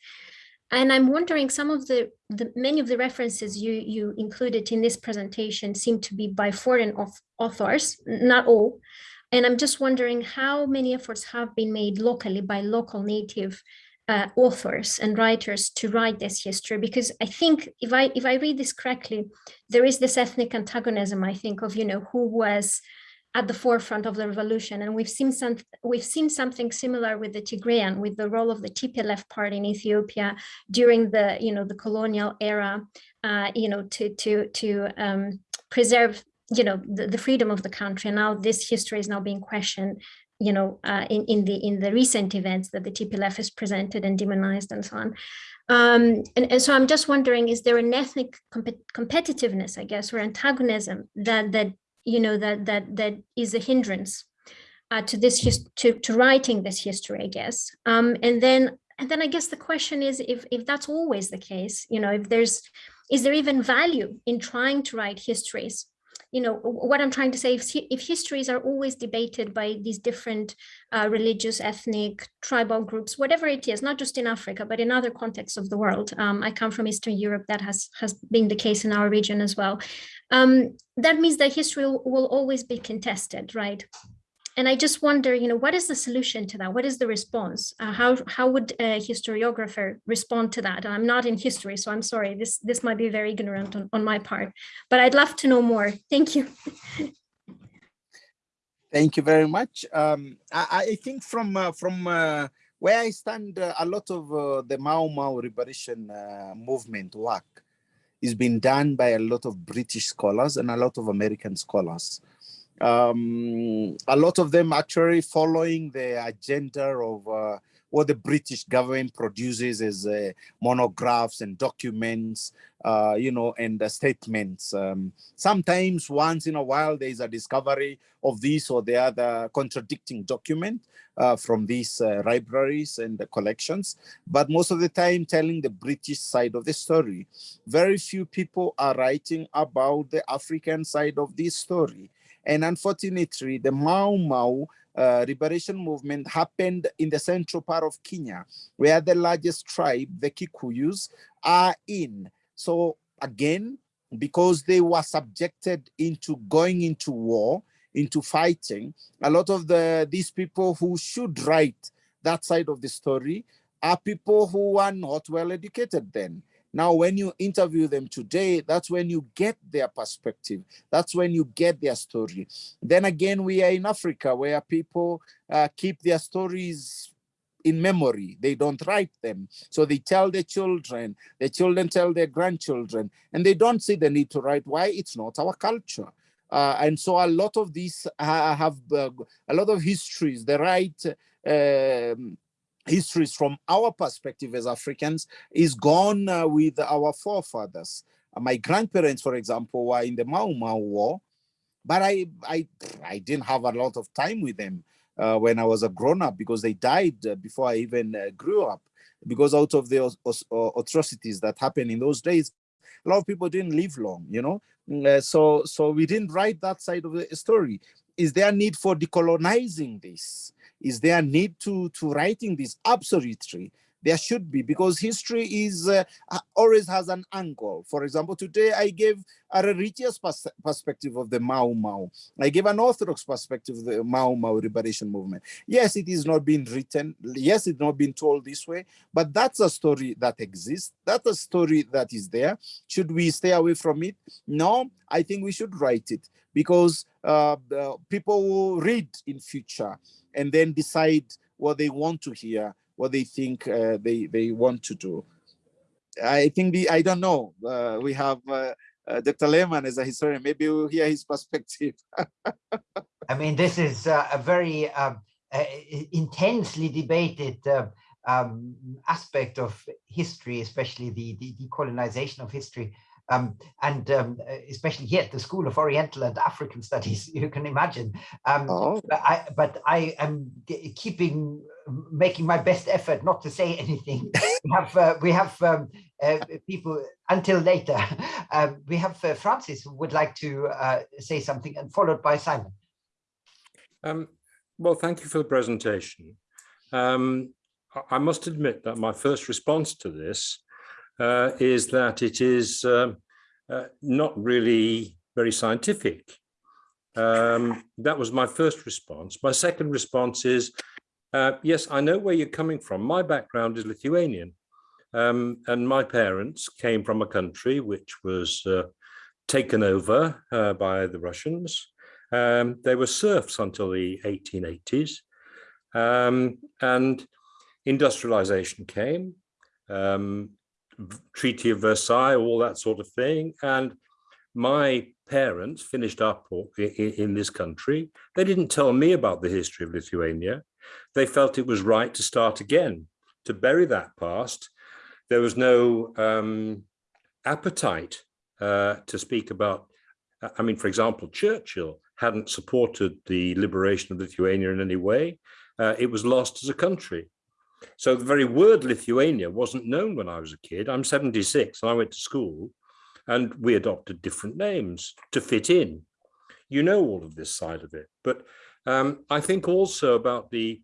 And I'm wondering some of the, the many of the references you, you included in this presentation seem to be by foreign authors, not all. And I'm just wondering how many efforts have been made locally by local native uh, authors and writers to write this history because I think if I if I read this correctly, there is this ethnic antagonism, I think, of you know who was at the forefront of the revolution. And we've seen some, we've seen something similar with the Tigrayan, with the role of the TPLF party in Ethiopia during the, you know, the colonial era, uh, you know, to to to um, preserve, you know, the, the freedom of the country. And now this history is now being questioned, you know, uh, in in the in the recent events that the TPLF has presented and demonized and so on. Um, and, and, so I'm just wondering, is there an ethnic comp competitiveness, I guess, or antagonism that that you know, that that that is a hindrance uh, to this to to writing this history, I guess. Um, and then and then I guess the question is if if that's always the case, you know, if there's is there even value in trying to write histories you know, what I'm trying to say, if, if histories are always debated by these different uh, religious, ethnic, tribal groups, whatever it is, not just in Africa, but in other contexts of the world. Um, I come from Eastern Europe, that has, has been the case in our region as well. Um, that means that history will, will always be contested, right? And I just wonder, you know, what is the solution to that? What is the response? Uh, how how would a historiographer respond to that? And I'm not in history, so I'm sorry. This this might be very ignorant on, on my part, but I'd love to know more. Thank you. Thank you very much. Um, I, I, think from uh, from uh, where I stand, uh, a lot of uh, the Mau Mau liberation uh, movement work is being done by a lot of British scholars and a lot of American scholars um, a lot of them actually following the agenda of uh, what the British government produces as uh, monographs and documents, uh, you know, and statements. Um, sometimes once in a while, there is a discovery of this or the other contradicting document uh, from these uh, libraries and the collections, but most of the time telling the British side of the story. Very few people are writing about the African side of this story. And unfortunately, the Mau Mau uh, liberation movement happened in the central part of Kenya, where the largest tribe, the Kikuyus, are in. So again, because they were subjected into going into war, into fighting, a lot of the these people who should write that side of the story are people who are not well educated then. Now, when you interview them today, that's when you get their perspective. That's when you get their story. Then again, we are in Africa where people uh, keep their stories in memory. They don't write them. So they tell their children, their children tell their grandchildren, and they don't see the need to write. Why? It's not our culture. Uh, and so a lot of these uh, have a lot of histories. They write um, histories from our perspective as Africans is gone uh, with our forefathers. Uh, my grandparents, for example, were in the Mau Mau War, but I, I, I didn't have a lot of time with them uh, when I was a grown up because they died uh, before I even uh, grew up. Because out of the atrocities that happened in those days, a lot of people didn't live long, you know. Mm, uh, so, so we didn't write that side of the story. Is there a need for decolonizing this? Is there a need to to writing this? Absolutely there should be because history is uh, always has an angle. For example today i gave a religious pers perspective of the mau mau. I gave an orthodox perspective of the mau mau liberation movement. Yes it is not being written. Yes it's not been told this way but that's a story that exists. That's a story that is there. Should we stay away from it? No i think we should write it because uh, people will read in future and then decide what they want to hear what they think uh, they they want to do. I think the I don't know. Uh, we have uh, uh Dr. Laamann as a historian. Maybe we'll hear his perspective. I mean, this is uh, a very um, uh, intensely debated um, aspect of history, especially the, the decolonization of history. Um, and um, especially here at the School of Oriental and African Studies, you can imagine. Um, oh. but, I, but I am keeping, making my best effort not to say anything. we have, uh, we have um, uh, people until later. Um, we have uh, Francis who would like to uh, say something and followed by Simon. Um, well, thank you for the presentation. I must admit that my first response to this uh, is that it is um, uh, not really very scientific. Um, that was my first response. My second response is, uh, yes, I know where you're coming from. My background is Lithuanian. Um, and my parents came from a country which was uh, taken over uh, by the Russians. Um, they were serfs until the 1880s. Um, and industrialization came. Um, Treaty of Versailles, all that sort of thing. And my parents finished up in this country. They didn't tell me about the history of Lithuania. They felt it was right to start again, to bury that past. There was no um, appetite uh, to speak about, I mean, for example, Churchill hadn't supported the liberation of Lithuania in any way. Uh, it was lost as a country. So the very word Lithuania wasn't known when I was a kid. I'm 76 and I went to school and we adopted different names to fit in. You know all of this side of it. But um, I think also about the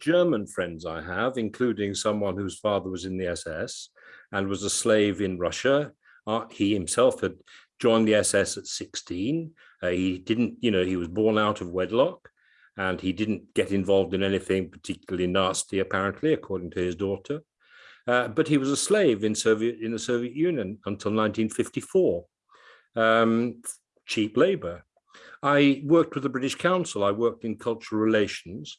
German friends I have, including someone whose father was in the SS and was a slave in Russia. Uh, he himself had joined the SS at 16. Uh, he didn't, you know, he was born out of wedlock and he didn't get involved in anything particularly nasty, apparently, according to his daughter. Uh, but he was a slave in Soviet in the Soviet Union until 1954, um, cheap labor. I worked with the British Council. I worked in cultural relations.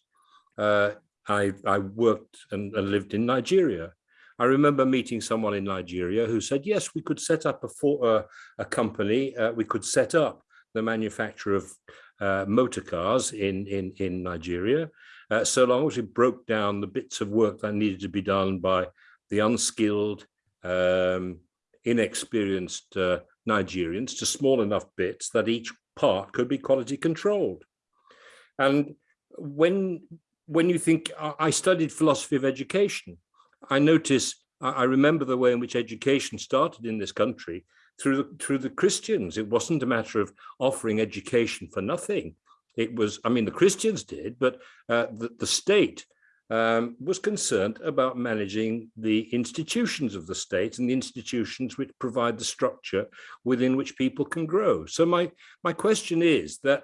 Uh, I, I, worked and, and, lived in Nigeria. I remember meeting someone in Nigeria who said, yes, we could set up a, for, uh, a company, uh, we could set up the manufacture of uh, motor cars in, in, in Nigeria, uh, so long as we broke down the bits of work that needed to be done by the unskilled, um, inexperienced uh, Nigerians to small enough bits that each part could be quality controlled. And when, when you think, I studied philosophy of education, I notice, I remember the way in which education started in this country through the, through the Christians. It wasn't a matter of offering education for nothing. It was, I mean, the Christians did, but uh, the, the state um, was concerned about managing the institutions of the state and the institutions which provide the structure within which people can grow. So my, my question is that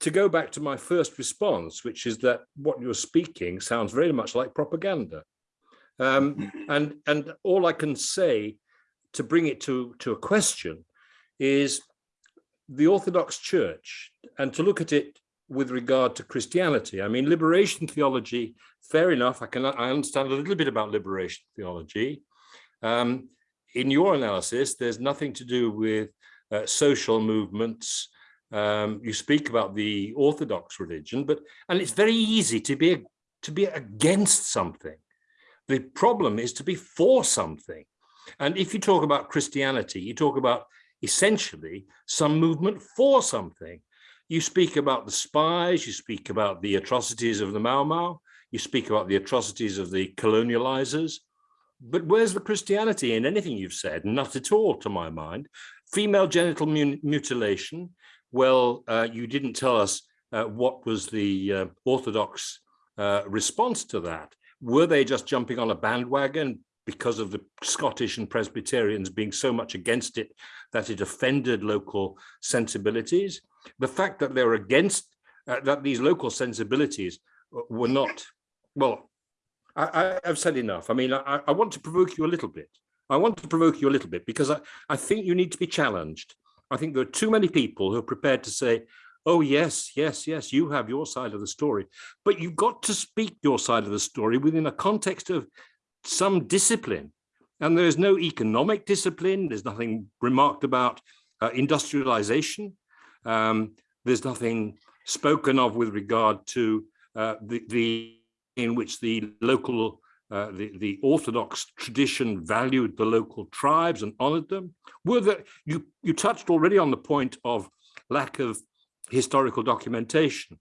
to go back to my first response, which is that what you're speaking sounds very much like propaganda. Um, and, and all I can say to bring it to, to a question is the Orthodox Church and to look at it with regard to Christianity. I mean, liberation theology, fair enough. I can I understand a little bit about liberation theology. Um, in your analysis, there's nothing to do with uh, social movements, Um, you speak about the Orthodox religion, but and it's very easy to be to be against something. The problem is to be for something. And if you talk about Christianity, you talk about essentially some movement for something. You speak about the spies, you speak about the atrocities of the Mau Mau, you speak about the atrocities of the colonializers, but where's the Christianity in anything you've said? Not at all, to my mind. Female genital mutilation, well, uh, you didn't tell us uh, what was the uh, Orthodox uh, response to that. Were they just jumping on a bandwagon because of the Scottish and Presbyterians being so much against it that it offended local sensibilities? The fact that they were against, uh, that these local sensibilities were not, well, I, have said enough. I mean, I, I want to provoke you a little bit. I want to provoke you a little bit because I, I think you need to be challenged. I think there are too many people who are prepared to say, oh, yes, yes, yes, you have your side of the story. But you've got to speak your side of the story within a context of some discipline. And there is no economic discipline. There's nothing remarked about uh, industrialization. Um, there's nothing spoken of with regard to uh, the, the in which the local uh, the, the Orthodox tradition valued the local tribes and honored them? Were there, you, you touched already on the point of lack of historical documentation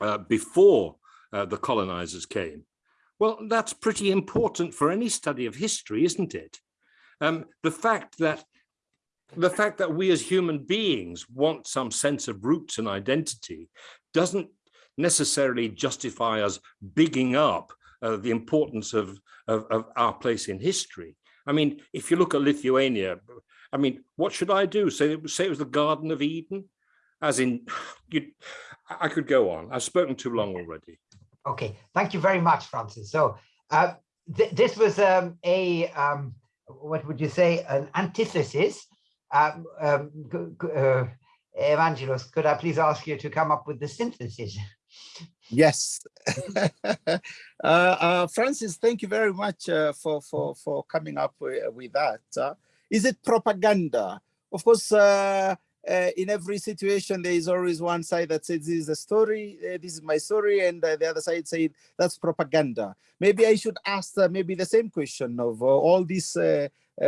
uh, before uh, the colonizers came. Well, that's pretty important for any study of history, isn't it? Um, the fact that the fact that we as human beings want some sense of roots and identity doesn't necessarily justify us bigging up uh, the importance of, of, of, our place in history. I mean, if you look at Lithuania, I mean, what should I do? Say, say it was the Garden of Eden? As in, you, I could go on. I've spoken too long already. Okay, thank you very much, Francis. So uh, th this was um, a, um, what would you say, an antithesis. Um, um uh, Evangelos, could I please ask you to come up with the synthesis? Yes. uh, uh, Francis, thank you very much uh, for, for, for coming up with, with that. Uh, is it propaganda? Of course, uh, uh, in every situation, there is always one side that says this is a story, this is my story, and the other side said that's propaganda. Maybe I should ask maybe the same question of all these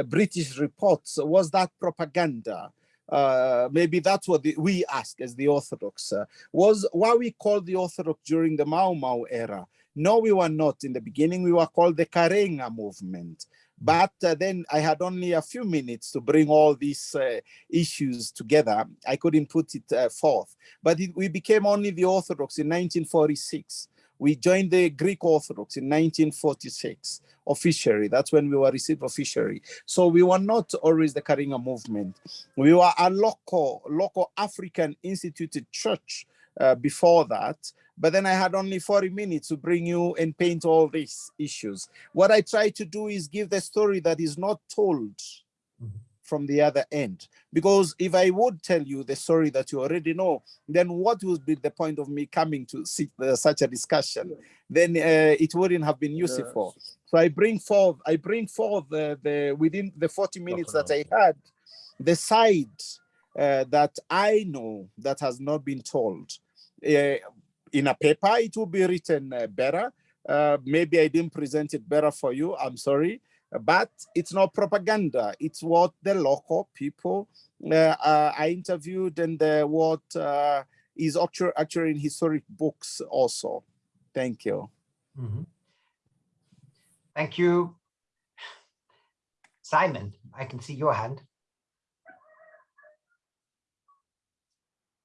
British reports, was that propaganda? uh, maybe that's what the, we ask as the Orthodox, uh, was why we called the Orthodox during the Mau Mau era. No, we were not. In the beginning, we were called the Karing'a movement. But uh, then I had only a few minutes to bring all these uh, issues together. I couldn't put it uh, forth. But it, we became only the Orthodox in 1946. We joined the Greek Orthodox in 1946 officially. That's when we were received officially. So we were not always the Karing'a movement. We were a local, local African instituted church uh, before that. But then I had only 40 minutes to bring you and paint all these issues. What I try to do is give the story that is not told from the other end. Because if I would tell you the story that you already know, then what would be the point of me coming to see uh, such a discussion? Then uh, it wouldn't have been useful. So I bring forth, I bring forth the, the within the 40 minutes that I had, the side uh, that I know that has not been told. Uh, in a paper, it will be written uh, better. Uh, maybe I didn't present it better for you. I'm sorry but it's not propaganda. It's what the local people uh, uh, I interviewed and uh, what uh, is actually, actually in historic books also. Thank you. Mm -hmm. Thank you. Simon, I can see your hand.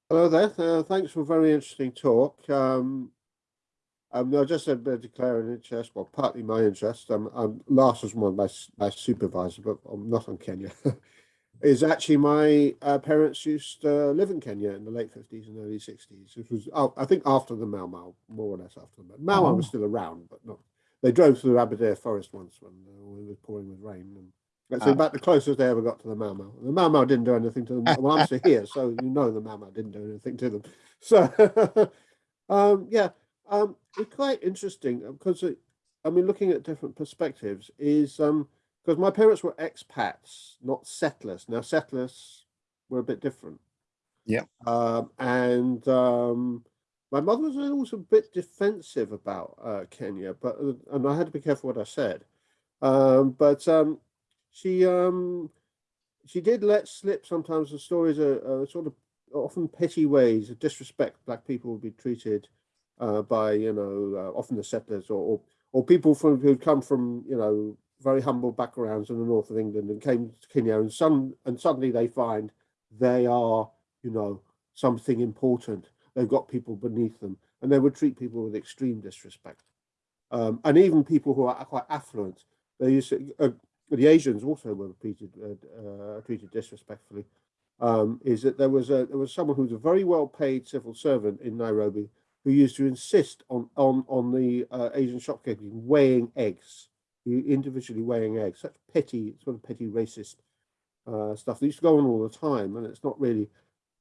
Hello there. Uh, thanks for a very interesting talk. Um, um, no, just a bit declaring interest, well, partly my interest. Um, um, Lars was one of my, my supervisor, but I'm not on Kenya. is actually my uh, parents used to live in Kenya in the late 50s and early 60s, which was, oh, I think, after the Mau Mau, more or less after the Mau Mau. Oh. was still around, but not. They drove through the Aberdare forest once when, uh, when it was pouring with rain. And that's uh, about the closest they ever got to the Mau Mau. The Mau Mau didn't do anything to them. well, I'm still here, so you know the Mau Mau didn't do anything to them. So, um, yeah. Um, it's quite interesting because uh, I mean, looking at different perspectives is um because my parents were expats, not settlers. Now settlers were a bit different. Yeah. Um, and um, my mother was also a bit defensive about uh, Kenya, but uh, and I had to be careful what I said. Um, but um, she um, she did let slip sometimes the stories are, are sort of often petty ways of disrespect black people would be treated uh, by you know uh, often the settlers or, or or people from who come from you know very humble backgrounds in the north of England and came to Kenya and some and suddenly they find they are you know something important. They've got people beneath them and they would treat people with extreme disrespect. Um, and even people who are quite affluent they used to, uh, the Asians also were treated uh, uh, treated disrespectfully um, is that there was a there was someone who was a very well paid civil servant in Nairobi who used to insist on on on the uh, Asian shopkeepers weighing eggs, individually weighing eggs. Such petty, sort of petty racist uh, stuff that used to go on all the time, and it's not really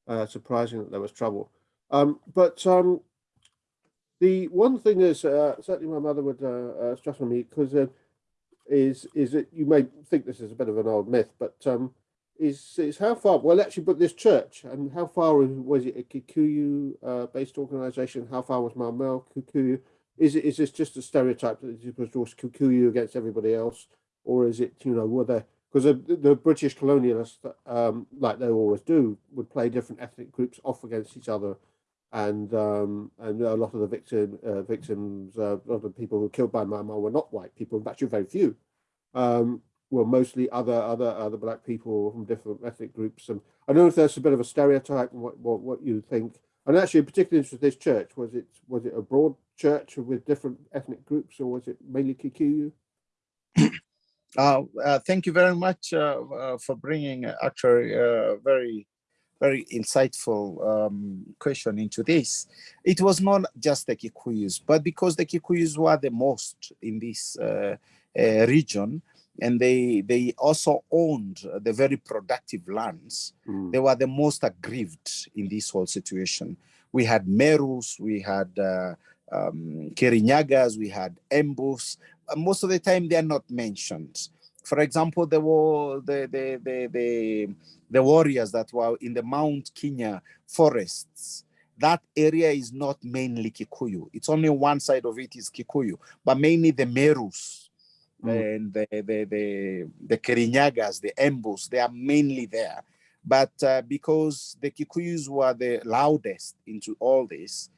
uh, surprising that there was trouble. Um, but um, the one thing is uh, certainly my mother would uh, stress on me because is is that you may think this is a bit of an old myth, but um, is is how far well actually but this church and how far was it a kikuyu uh, based organization? How far was Mau kikuyu? Is it is this just a stereotype that it was just kikuyu against everybody else? Or is it you know were there because the, the british colonialists um, like they always do would play different ethnic groups off against each other and um, and a lot of the victim uh, victims uh, a lot of people who were killed by Mau were not white people fact very few um, well, mostly other other other black people from different ethnic groups. And I don't know if that's a bit of a stereotype what, what, what you think. And actually, particularly interested in this church, was it was it a broad church with different ethnic groups, or was it mainly Kikuyu? Uh, uh, thank you very much uh, uh for bringing actually a very, very insightful um, question into this. It was not just the Kikuyus, but because the Kikuyus were the most in this uh, uh, region, and they they also owned the very productive lands. Mm. They were the most aggrieved in this whole situation. We had Merus, we had uh, um, Kirinyagas, we had Embus. Most of the time, they are not mentioned. For example, there were the the the the, the warriors that were in the Mount Kenya forests that area is not mainly Kikuyu. It's only one side of it is Kikuyu, but mainly the Merus, mm. and the, the, the, the Kirinyagas, the Embus, they are mainly there. But uh, because the Kikuyus were the loudest into all this,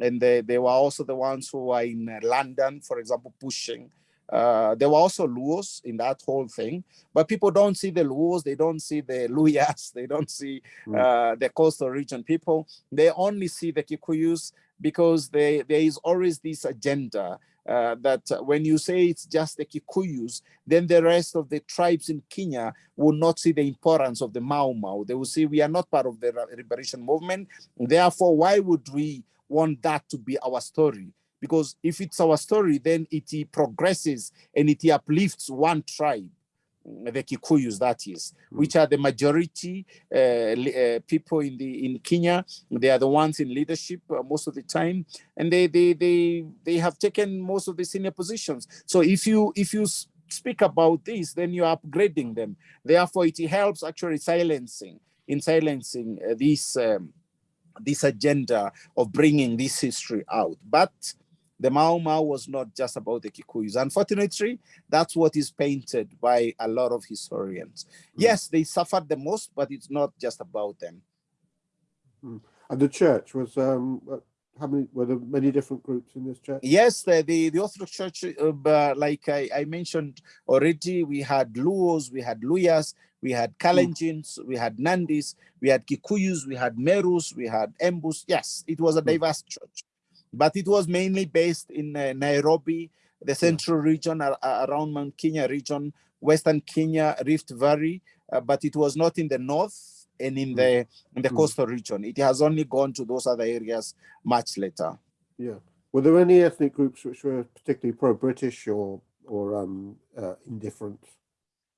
and they, they were also the ones who were in London, for example, pushing. Uh, there were also Luos in that whole thing, but people don't see the Luos, they don't see the Luyas, they don't see mm. uh, the coastal region people. They only see the Kikuyus because they, there is always this agenda uh, that when you say it's just the Kikuyus, then the rest of the tribes in Kenya will not see the importance of the Mau Mau. They will say we are not part of the liberation movement. Therefore, why would we want that to be our story? Because if it's our story, then it progresses and it uplifts one tribe the Kikuyus, that is, mm. which are the majority uh, uh, people in the in Kenya. They are the ones in leadership uh, most of the time, and they they they they have taken most of the senior positions. So if you if you speak about this, then you are upgrading them. Therefore, it helps actually silencing in silencing uh, this. Um, this agenda of bringing this history out but the Mau Mau was not just about the Kikuyus. Unfortunately, that's what is painted by a lot of historians. Mm. Yes, they suffered the most, but it's not just about them. Mm. And the church was, um, how many, were there many different groups in this church? Yes, the, the, the Orthodox Church, uh, like I, I, mentioned already, we had Luos, we had Luyas, we had Kalenjins, mm. we had Nandis, we had Kikuyus, we had Merus, we had Embus. Yes, it was a hmm. diverse church but it was mainly based in uh, Nairobi, the central region uh, around Mount Kenya region, Western Kenya, Rift Valley, uh, but it was not in the north and in mm. the in the mm. coastal region. It has only gone to those other areas much later. Yeah. Were there any ethnic groups which were particularly pro-British or or um, uh, indifferent?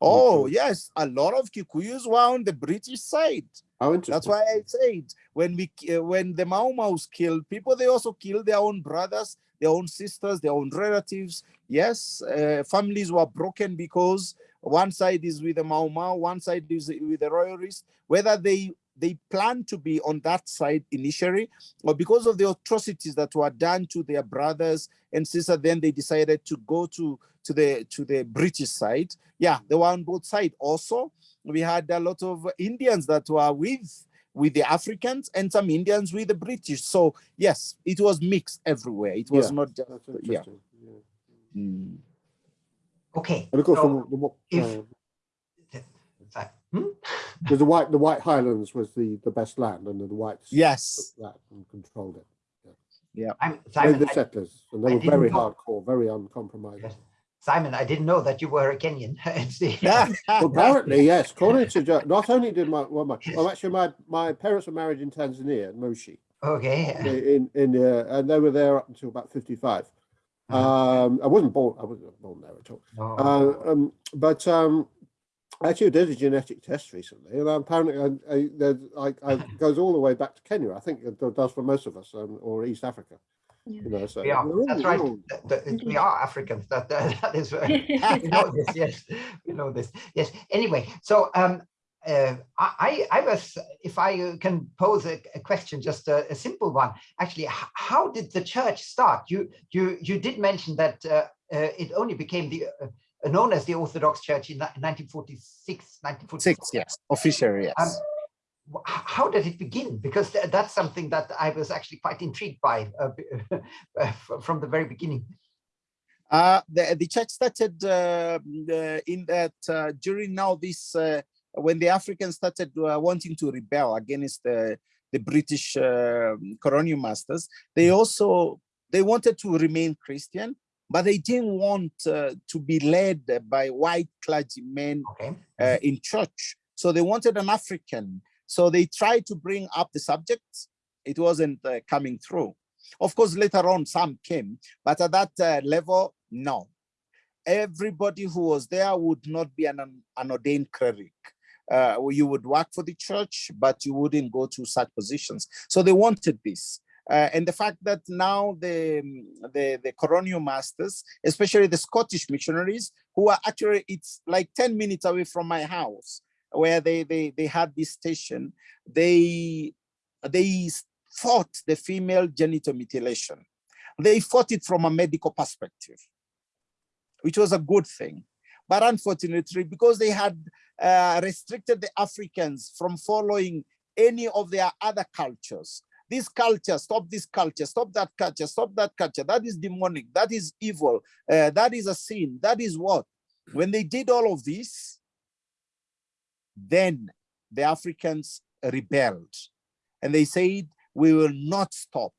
Oh yes, a lot of Kikuyus were on the British side. That's why I said when we uh, when the Mau Mau's killed people, they also killed their own brothers, their own sisters, their own relatives. Yes, uh, families were broken because one side is with the Mau Mau, one side is with the royalists. Whether they they planned to be on that side initially, but because of the atrocities that were done to their brothers and sisters, then they decided to go to to the to the British side. Yeah, they were on both sides. Also, we had a lot of Indians that were with with the Africans and some Indians with the British. So yes, it was mixed everywhere. It was Yeah, not just yeah. yeah. Mm. Okay. And of so the, the, if- uh, that- hmm? because the white the White Highlands was the the best land, and the whites Yes. took that and controlled it. I'm, They Simon, the I- settlers, and they I were very know- hardcore, very uncompromising. Yes. Simon, I didn't know that you were a Kenyan. Well, apparently, yes. According to not only did my well, my well, actually my my parents were married in Tanzania, in Moshi, Okay. in in uh, and they were there up until about fifty five. Uh-huh. Um, I wasn't born. I wasn't born there at all. No. Uh, um, but um, I actually did a genetic test recently, and apparently I, I, there's, I, I it goes all the way back to Kenya. I think it does for most of us, um, or East Africa. Yeah. You know, so we are, all- that's right. all- The- the- we are Africans. That, that, that is, uh, we know this. Yes, we know this. Yes. Anyway, so um, uh, I, I I was, if I can pose a, a question, just a, a simple one. Actually, how did the church start? You you you did mention that uh, uh, it only became the uh, known as the Orthodox Church in 1946, 1946. Six, yes, officially, yes. Um, how did it begin? Because th- that's something that I was actually quite intrigued by uh, uh, from the very beginning. Uh, the, the church started uh, in that uh, during now this, uh, when the Africans started uh, wanting to rebel against the, the British uh, colonial masters, they also, they wanted to remain Christian, but they didn't want uh, to be led by white clergymen Okay. uh, in church. So they wanted an African. So they tried to bring up the subject. It wasn't uh, coming through. Of course, later on, some came, but at that uh, level, no. Everybody who was there would not be an, an ordained cleric. Uh, you would work for the church, but you wouldn't go to such positions. So they wanted this. Uh, and the fact that now the, the, the colonial masters, especially the Scottish missionaries, who are actually, it's like 10 minutes away from my house, where they, they, they had this station, they, they fought the female genital mutilation. They fought it from a medical perspective, which was a good thing. But unfortunately, because they had uh, restricted the Africans from following any of their other cultures, this culture, stop this culture, stop that culture, stop that culture, that is demonic, that is evil, uh, that is a sin, that is what? When they did all of this, then the Africans rebelled and they said, we will not stop.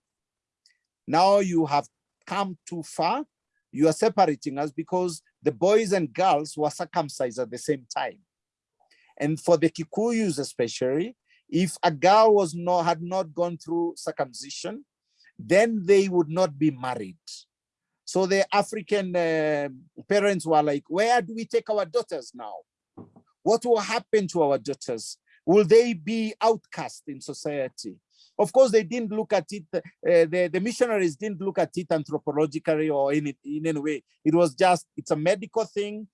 Now you have come too far. You are separating us because the boys and girls were circumcised at the same time. And for the Kikuyus especially, if a girl was not had not gone through circumcision, then they would not be married. So the African uh, parents were like, where do we take our daughters now? What will happen to our daughters? Will they be outcast in society? Of course, they didn't look at it, uh, the, the missionaries didn't look at it anthropologically or in, in any way. It was just, it's a medical thing.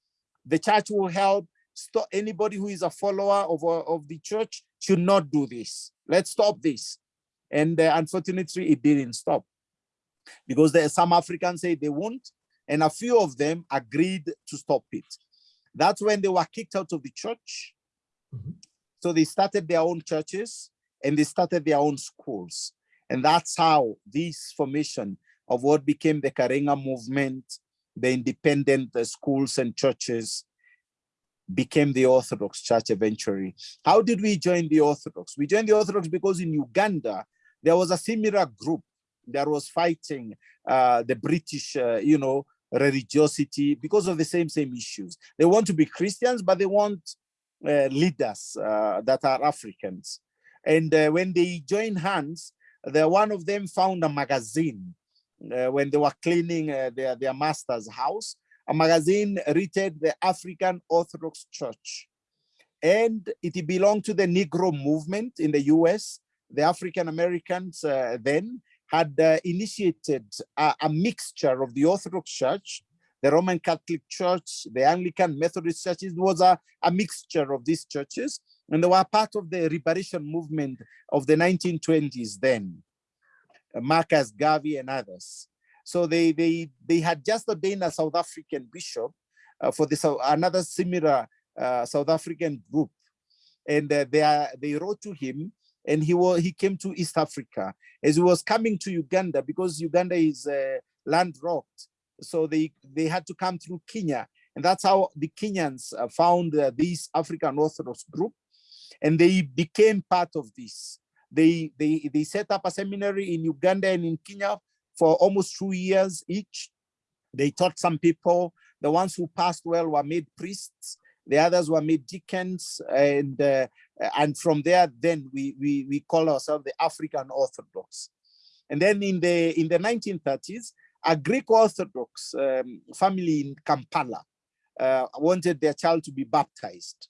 The church will help. Stop anybody who is a follower of, of the church should not do this. Let's stop this. And uh, unfortunately, it didn't stop because there are some Africans say they won't, and a few of them agreed to stop it. That's when they were kicked out of the church. Mhm. So they started their own churches and they started their own schools. And that's how this formation of what became the Karing'a movement, the independent uh, schools and churches became the Orthodox Church eventually. How did we join the Orthodox? We joined the Orthodox because in Uganda, there was a similar group that was fighting uh, the British, uh, you know, religiosity because of the same, same issues. They want to be Christians, but they want uh, leaders uh, that are Africans. And uh, when they joined hands, the one of them found a magazine uh, when they were cleaning their, their master's house, a magazine written the African Orthodox Church. And it belonged to the Negro movement in the US. The African Americans uh, then had uh, initiated a, a mixture of the Orthodox Church, the Roman Catholic Church, the Anglican Methodist Church. It was a, a mixture of these churches and they were part of the liberation movement of the 1920s then, Marcus Garvey and others. So they, they, they had just ordained a South African bishop uh, for this, uh, another similar uh, South African group. And uh, they, are, they wrote to him and he, was, he came to East Africa. As he was coming to Uganda, because Uganda is uh, landlocked, so they, they had to come through Kenya. And that's how the Kenyans uh, found this African Orthodox group and they became part of this. They, they, they set up a seminary in Uganda and in Kenya for almost two years each. They taught some people. The ones who passed well were made priests. The others were made deacons. And, uh, and from there, then we, we, we call ourselves the African Orthodox. And then in the, in the 1930s, a Greek Orthodox um, family in Kampala uh, wanted their child to be baptized.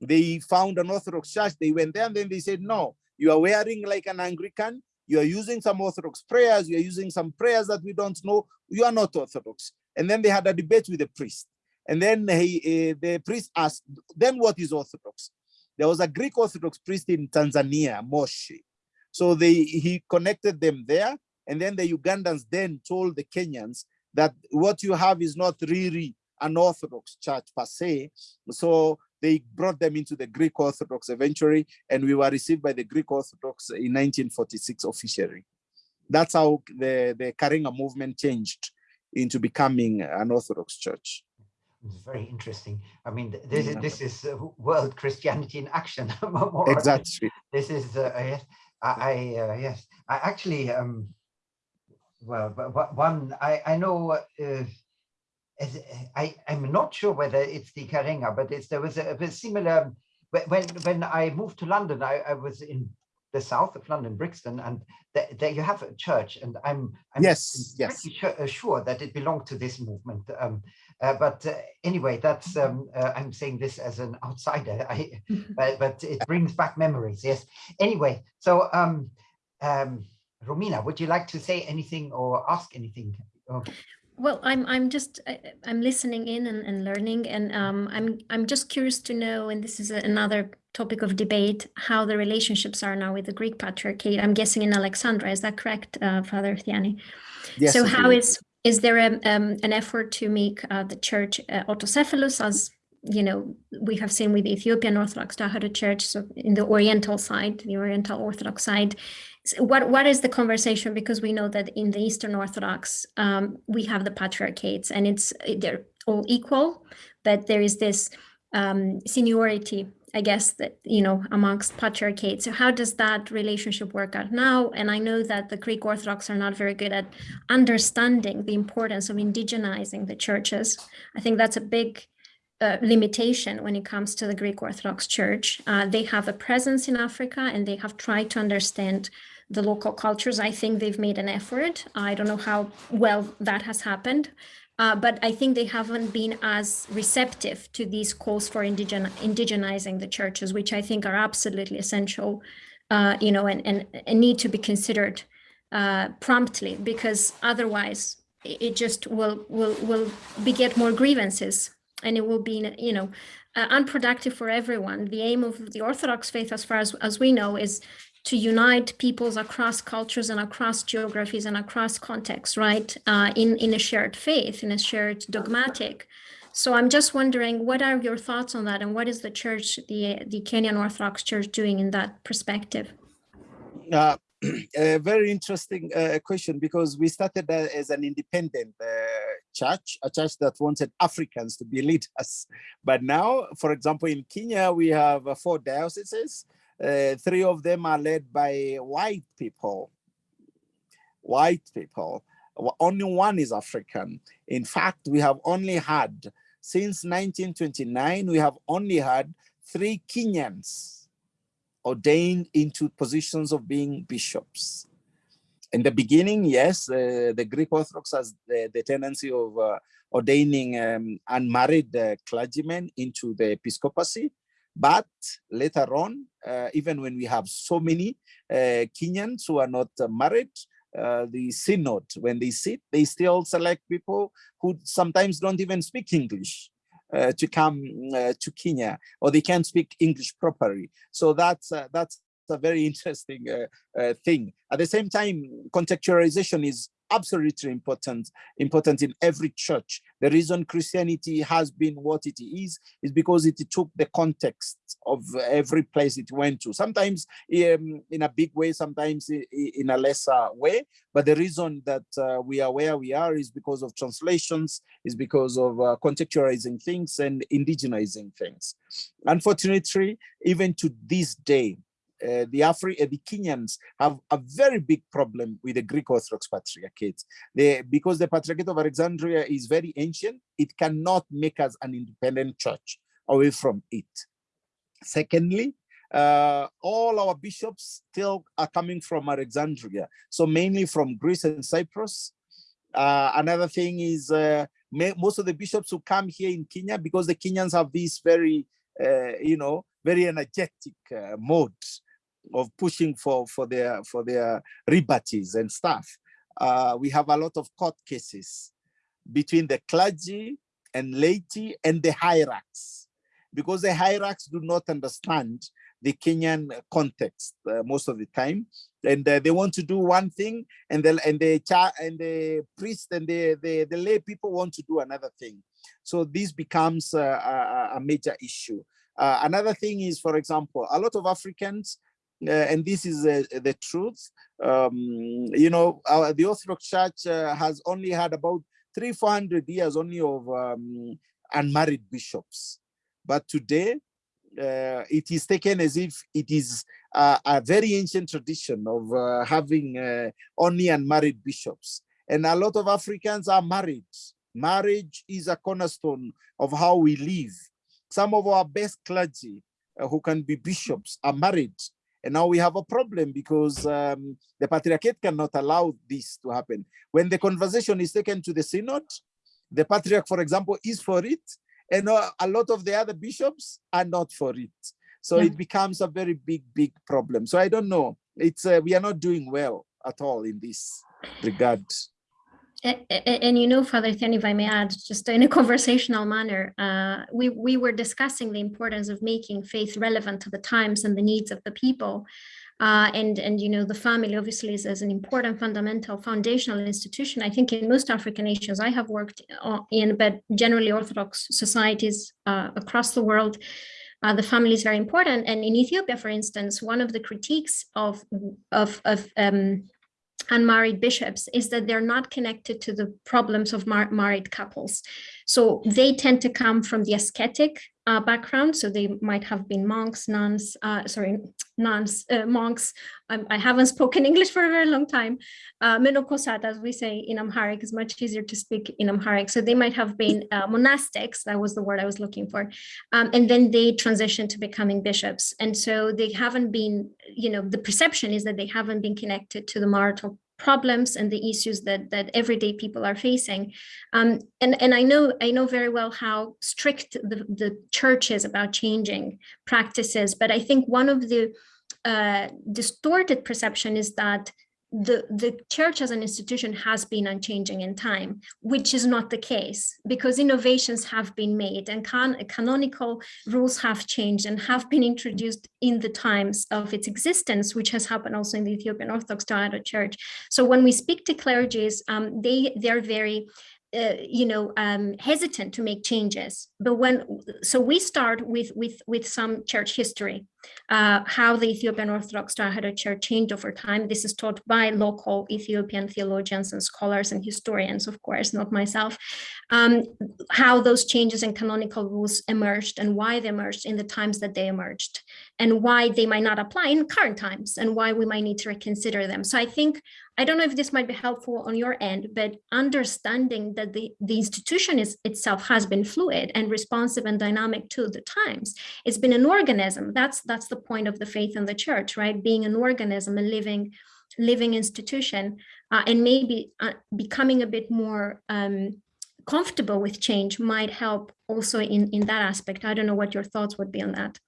They found an Orthodox church, they went there and then they said, no, you are wearing like an Anglican, you are using some Orthodox prayers, you are using some prayers that we don't know, you are not Orthodox. And then they had a debate with the priest. And then he, uh, the priest asked, then what is Orthodox? There was a Greek Orthodox priest in Tanzania, Moshi. So they he connected them there. And then the Ugandans then told the Kenyans that what you have is not really an Orthodox church per se. So they brought them into the Greek Orthodox eventually, and we were received by the Greek Orthodox in 1946 officially. That's how the, the Karing'a movement changed into becoming an Orthodox church. It's very interesting. I mean, this is this is uh, world Christianity in action. exactly. This is uh, yes. I, I uh, yes. I actually um. Well, but one I I know. Uh, I, I'm not sure whether it's the Karing'a, but it's, there was a, a similar, when, when I moved to London, I, I was in the south of London, Brixton, and there you have a church, and I'm, I'm yes, yes, sure, uh, sure, that it belonged to this movement. Um, uh, but uh, anyway, that's um, uh, I'm saying this as an outsider, I, but, but it brings back memories. Yes. Anyway, so um, um, Romina, would you like to say anything or ask anything? Oh. Well, I'm I'm just I, I'm listening in and, and learning, and um, I'm I'm just curious to know, and this is a, another topic of debate, how the relationships are now with the Greek Patriarchate. I'm guessing in Alexandria, is that correct, uh, Father Thiani? Yes. So how is is there a, um, an effort to make uh, the church uh, autocephalous as you know, we have seen with the Ethiopian Orthodox Tewahedo Church, so in the Oriental side, the Oriental Orthodox side, what what is the conversation? Because we know that in the Eastern Orthodox, um, we have the patriarchates, and it's they're all equal, but there is this um, seniority, I guess, that you know amongst patriarchates. So how does that relationship work out now? And I know that the Greek Orthodox are not very good at understanding the importance of indigenizing the churches. I think that's a big limitation when it comes to the Greek Orthodox Church. Uh, they have a presence in Africa and they have tried to understand the local cultures. I think they've made an effort. I don't know how well that has happened, uh, but I think they haven't been as receptive to these calls for indigen indigenizing the churches, which I think are absolutely essential, uh, you know, and, and, and, need to be considered uh, promptly, because otherwise it just will will will beget more grievances and it will be, you know, uh, unproductive for everyone. The aim of the Orthodox faith, as far as, as we know, is to unite peoples across cultures and across geographies and across contexts, right? Uh, in, in a shared faith, in a shared dogmatic. So I'm just wondering, what are your thoughts on that? And what is the church, the, the Kenyan Orthodox Church doing in that perspective? Uh, a very interesting uh, question because we started as an independent uh, church, a church that wanted Africans to be leaders. But now, for example, in Kenya, we have uh, four dioceses uh, three of them are led by white people. White people. Only one is African. In fact, we have only had, since 1929, we have only had three Kenyans ordained into positions of being bishops. In the beginning, yes, uh, the Greek Orthodox has the, the tendency of uh, ordaining um, unmarried uh, clergymen into the episcopacy, but later on, uh, even when we have so many uh, Kenyans who are not married, uh, the synod, when they sit, they still select people who sometimes don't even speak English. Uh, to come uh, to Kenya or they can't speak English properly. So that's uh, that's a very interesting thing. At the same time, contextualization is absolutely important important in every church. The reason christianity has been what it is is because it took the context of every place it went to. Sometimes um, in a big way sometimes in a lesser way but the reason that uh, we are where we are is because of translations is because of uh, contextualizing things and indigenizing things. Unfortunately even to this day uh, the Afri uh, the Kenyans have a very big problem with the Greek Orthodox Patriarchate. They, because the Patriarchate of Alexandria is very ancient, it cannot make us an independent church away from it. Secondly, uh, all our bishops still are coming from Alexandria, so mainly from Greece and Cyprus. Uh, another thing is uh, most of the bishops who come here in Kenya, because the Kenyans have this very, uh, you know, very energetic mode of pushing for for their for their rebates and stuff. Uh, we have a lot of court cases between the clergy and laity and the hierarchs, because the hierarchs do not understand the Kenyan context uh, most of the time, and uh, they want to do one thing, and the and the and the priest and the, the the lay people want to do another thing. So this becomes a, a major issue. Uh, another thing is, for example, a lot of Africans uh, and this is uh, the truth. Um, you know, our, the Orthodox Church uh, has only had about three, 400 years only of um, unmarried bishops. But today, uh, it is taken as if it is a, a very ancient tradition of uh, having only unmarried bishops. And a lot of Africans are married. Marriage is a cornerstone of how we live. Some of our best clergy who can be bishops are married and now we have a problem because um, the Patriarchate cannot allow this to happen. When the conversation is taken to the synod, the Patriarch, for example, is for it, and uh, a lot of the other bishops are not for it. So yeah. it becomes a very big, big problem. So I don't know. It's uh, we are not doing well at all in this regard and you know, Father Thiani, if I may add, just in a conversational manner, uh, we, we were discussing the importance of making faith relevant to the times and the needs of the people. Uh, and, and, you know, the family obviously is, is, an important fundamental foundational institution. I think in most African nations I have worked uh, in, but generally Orthodox societies uh, across the world, uh, the family is very important. And in Ethiopia, for instance, one of the critiques of, of, of um, unmarried bishops is that they're not connected to the problems of mar married couples. So they tend to come from the ascetic uh, background. So they might have been monks, nuns, uh, sorry, nuns, uh, monks. Um, I haven't spoken English for a very long time. Uh, Menokosat, as we say in Amharic, is much easier to speak in Amharic. So they might have been uh, monastics, that was the word I was looking for. Um, and then they transitioned to becoming bishops. And so they haven't been, you know, the perception is that they haven't been connected to the marital problems and the issues that that everyday people are facing. Um, and and i know i know very well how strict the the church is about changing practices but i think one of the uh, distorted perception is that the, the church as an institution has been unchanging in time, which is not the case because innovations have been made and can, canonical rules have changed and have been introduced in the times of its existence, which has happened also in the Ethiopian Orthodox Church. So when we speak to clergies, um, they, they're very uh, you know, um, hesitant to make changes. But when, so we start with with with some church history, uh, how the Ethiopian Orthodox Tewahedo Church changed over time. This is taught by local Ethiopian theologians and scholars and historians, of course, not myself. Um, how those changes in canonical rules emerged and why they emerged in the times that they emerged, and why they might not apply in current times, and why we might need to reconsider them. So I think I don't know if this might be helpful on your end, but understanding that the, the institution is, itself has been fluid and responsive and dynamic to the times. It's been an organism. That's that's the point of the faith in the church, right? Being an organism, a living, living institution, uh, and maybe uh, becoming a bit more um, comfortable with change might help also in, in that aspect. I don't know what your thoughts would be on that.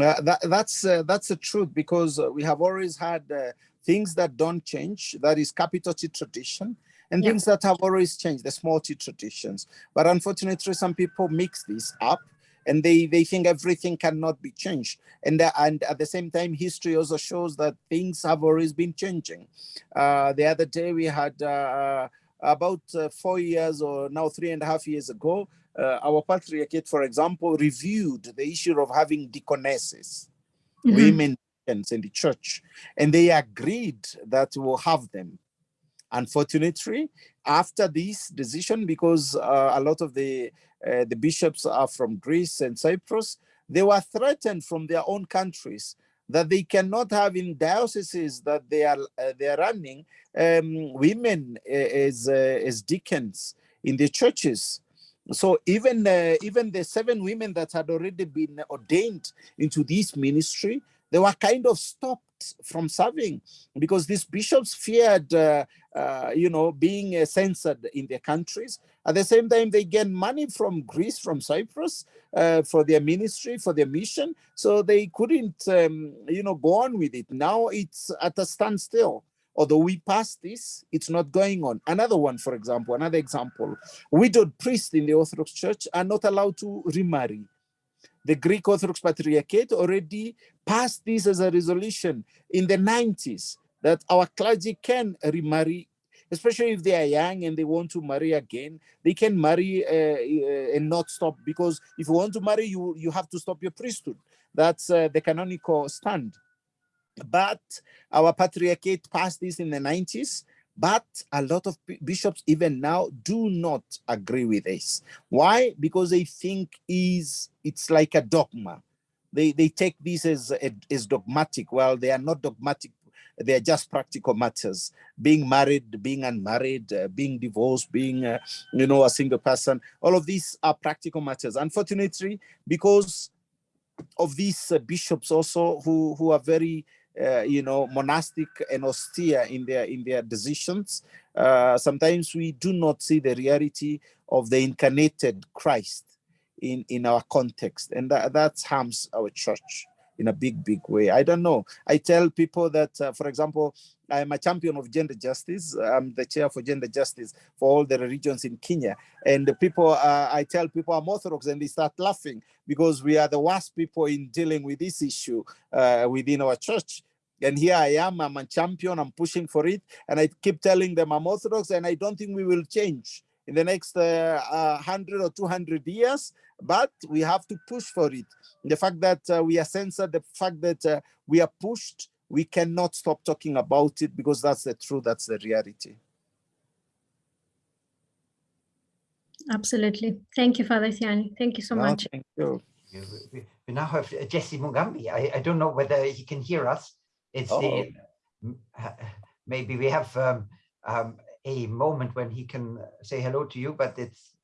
Uh, that, that's uh, that's the truth because we have always had uh, things that don't change. That is capital T tradition. and things that have always changed, the small T traditions. But unfortunately, some people mix this up and they, they think everything cannot be changed. And, uh, and at the same time, history also shows that things have always been changing. Uh, the other day we had uh, about uh, four years or now three and a half years ago, uh, our patriarchate, for example, reviewed the issue of having deaconesses, Mhm. women deacons in the church, and they agreed that we'll have them. Unfortunately, after this decision, because uh, a lot of the uh, the bishops are from Greece and Cyprus, they were threatened from their own countries that they cannot have in dioceses that they are uh, they are running um, women uh, as uh, as deacons in the churches. So even uh, even the seven women that had already been ordained into this ministry, they were kind of stopped from serving because these bishops feared, uh, uh, you know, being uh, censored in their countries. At the same time, they get money from Greece, from Cyprus, uh, for their ministry, for their mission. So they couldn't, um, you know, go on with it. Now it's at a standstill. Although we passed this, it's not going on. Another one, for example, another example, widowed priests in the Orthodox Church are not allowed to remarry. The Greek Orthodox Patriarchate already passed this as a resolution in the 90s that our clergy can remarry, especially if they are young and they want to marry again. They can marry uh, uh, and not stop because if you want to marry, you, you have to stop your priesthood. That's uh, the canonical stand. But our patriarchate passed this in the 90s but a lot of bishops even now do not agree with this. Why? Because they think is it's like a dogma. They they take this as as dogmatic. Well they are not dogmatic. They are just practical matters. Being married being unmarried uh, being divorced being uh, you know a single person all of these are practical matters. Unfortunately because of these uh, bishops also who who are very uh, you know monastic and austere in their in their decisions. Uh, sometimes we do not see the reality of the incarnated christ in in our context. And that, that harms our church in a big big way. I don't know. I tell people that uh, for example i'm a champion of gender justice. I'm the chair for gender justice for all the religions in kenya. And the people uh, i tell people i'm orthodox and they start laughing because we are the worst people in dealing with this issue uh, within our church. And here i am i'm a champion i'm pushing for it. And i keep telling them i'm orthodox and i don't think we will change in the next uh, uh, 100 or 200 years but we have to push for it the fact that uh, we are censored the fact that uh, we are pushed we cannot stop talking about it because that's the truth that's the reality Absolutely. Thank you, Father Thiani. Thank you so Well, much. thank you You- We we now have uh, Jesse Mugambi. I, I don't know whether he can hear us. It's Oh. the, uh, maybe we have um, um, a moment when he can say hello to you, but it's,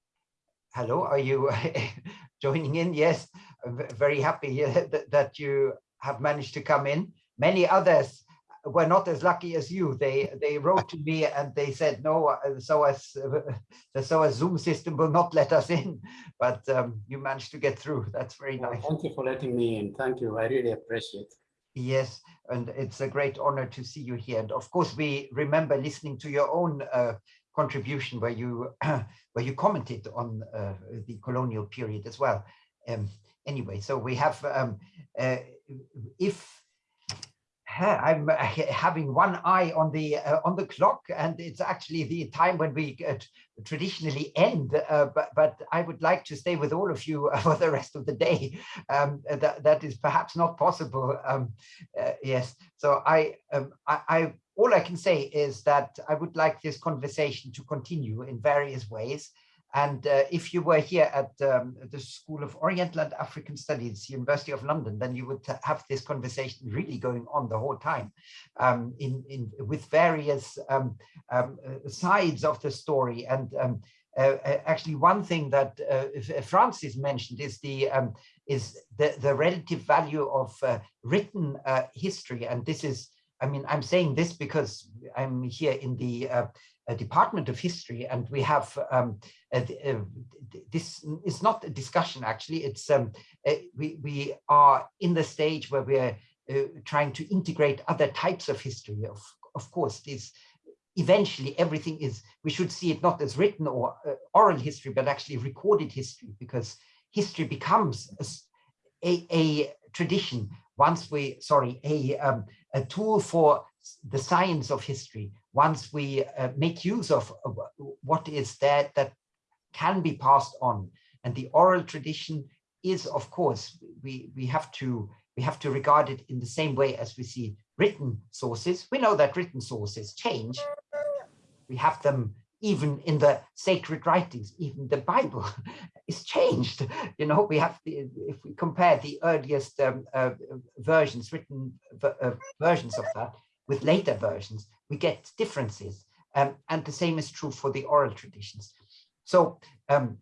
hello, are you joining in? Yes, I'm very happy uh, that, that you have managed to come in. Many others were not as lucky as you. They they wrote to me and they said, no, uh, so as the SOAS Zoom system will not let us in, but um, you managed to get through. That's very Well, nice. Thank you for letting me in. Thank you. I really appreciate. Yes, and it's a great honor to see you here. And of course, we remember listening to your own uh, contribution where you where you commented on uh, the colonial period as well. Um, anyway, so we have um, uh, if I'm uh, having one eye on the uh, on the clock, and it's actually the time when we uh, traditionally end. Uh, but but I would like to stay with all of you for the rest of the day. Um, that that is perhaps not possible. Um, uh, yes. So I, um, I I all I can say is that I would like this conversation to continue in various ways. And uh, if you were here at um, the School of Oriental and African Studies, University of London, then you would have this conversation really going on the whole time um, in, in, with various um, um, uh, sides of the story. And um, uh, uh, actually, one thing that uh, Francis mentioned is the um, is the, the relative value of uh, written history. And this is, I mean, I'm saying this because I'm here in the uh, Department of History, and we have um, th- this is not a discussion actually. It's um we we are in the stage where we're uh, trying to integrate other types of history. Of of course this eventually everything is, we should see it not as written or uh, oral history, but actually recorded history, because history becomes a tradition once we, sorry, a, um, a tool for the science of history, once we uh, make use of, what is there that can be passed on. And the oral tradition is, of course, we, we have to we have to regard it in the same way as we see written sources. We know that written sources change. We have them even in the sacred writings, even the Bible is changed. You know, we have the, if we compare the earliest um, uh, versions, written uh, versions of that with later versions, we get differences. Um, and the same is true for the oral traditions. So um,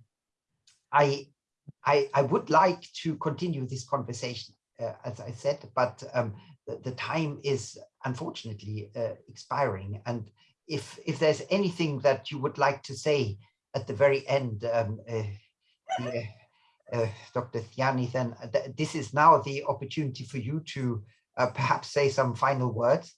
I, I, I would like to continue this conversation uh, as I said, but um, the, the time is unfortunately uh, expiring. And if if there's anything that you would like to say at the very end, um, uh, yeah, uh, Dr. Thiani, then th this is now the opportunity for you to uh, perhaps say some final words.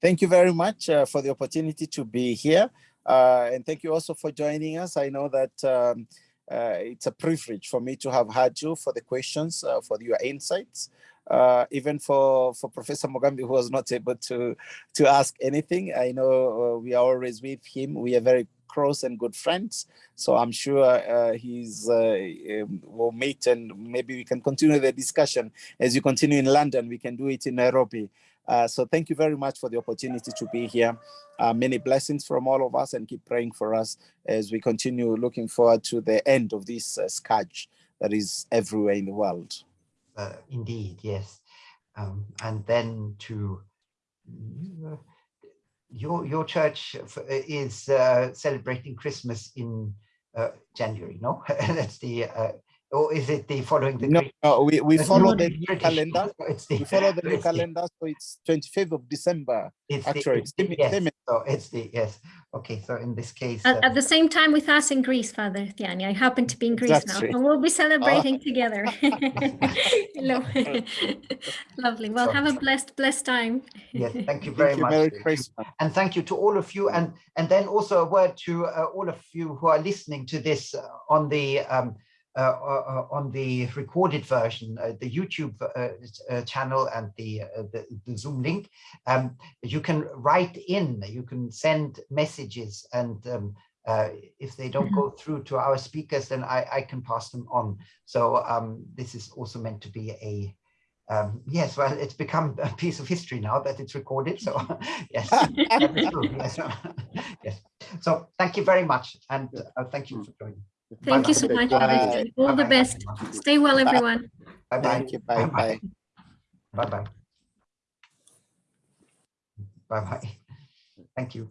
Thank you very much uh, for the opportunity to be here. Uh, and thank you also for joining us. I know that um, uh, it's a privilege for me to have had you for the questions, uh, for your insights, uh, even for, for Professor Mugambi, who was not able to, to ask anything. I know uh, we are always with him. We are very close and good friends. So I'm sure uh, he's uh, um, will meet and maybe we can continue the discussion as you continue in London. We can do it in Nairobi. Uh, so thank you very much for the opportunity to be here. Uh, many blessings from all of us and keep praying for us as we continue looking forward to the end of this uh, scourge that is everywhere in the world. Uh, indeed, yes. Um, and then to your your church is uh, celebrating Christmas in January, no? That's the or is it the following the No, no, we, we It's follow the the new British, calendar. It's the, We follow the new calendar, so it's 25th of December. It's Actually, the, it's the- yes, same- so it's the yes. Okay, so in this case, At, uh, at the same time with us in Greece, Father Thiani. I happen to be in Greece now, Exactly. and we'll be celebrating together. Lo- Lovely. Well, have a blessed, blessed time. yes, thank you very Thank you, much. Merry you. Christmas. and thank you to all of you and and then also a word to uh, all of you who are listening to this uh, on the um, on the recorded version, uh, the YouTube uh, uh, channel and the, uh, the the Zoom link. Um, you can write in, you can send messages, and um, uh, if they don't go through to our speakers, then I, I can pass them on. So um, this is also meant to be a um, yes, well, it's become a piece of history now that it's recorded. So yes, yes. yes. So thank you very much, and uh, thank you for joining. Thank you so much, Father Bye. All the Bye-bye, best. everyone. Stay well, everyone. Bye bye. Thank you. Bye bye. Bye bye. Bye bye. Thank you.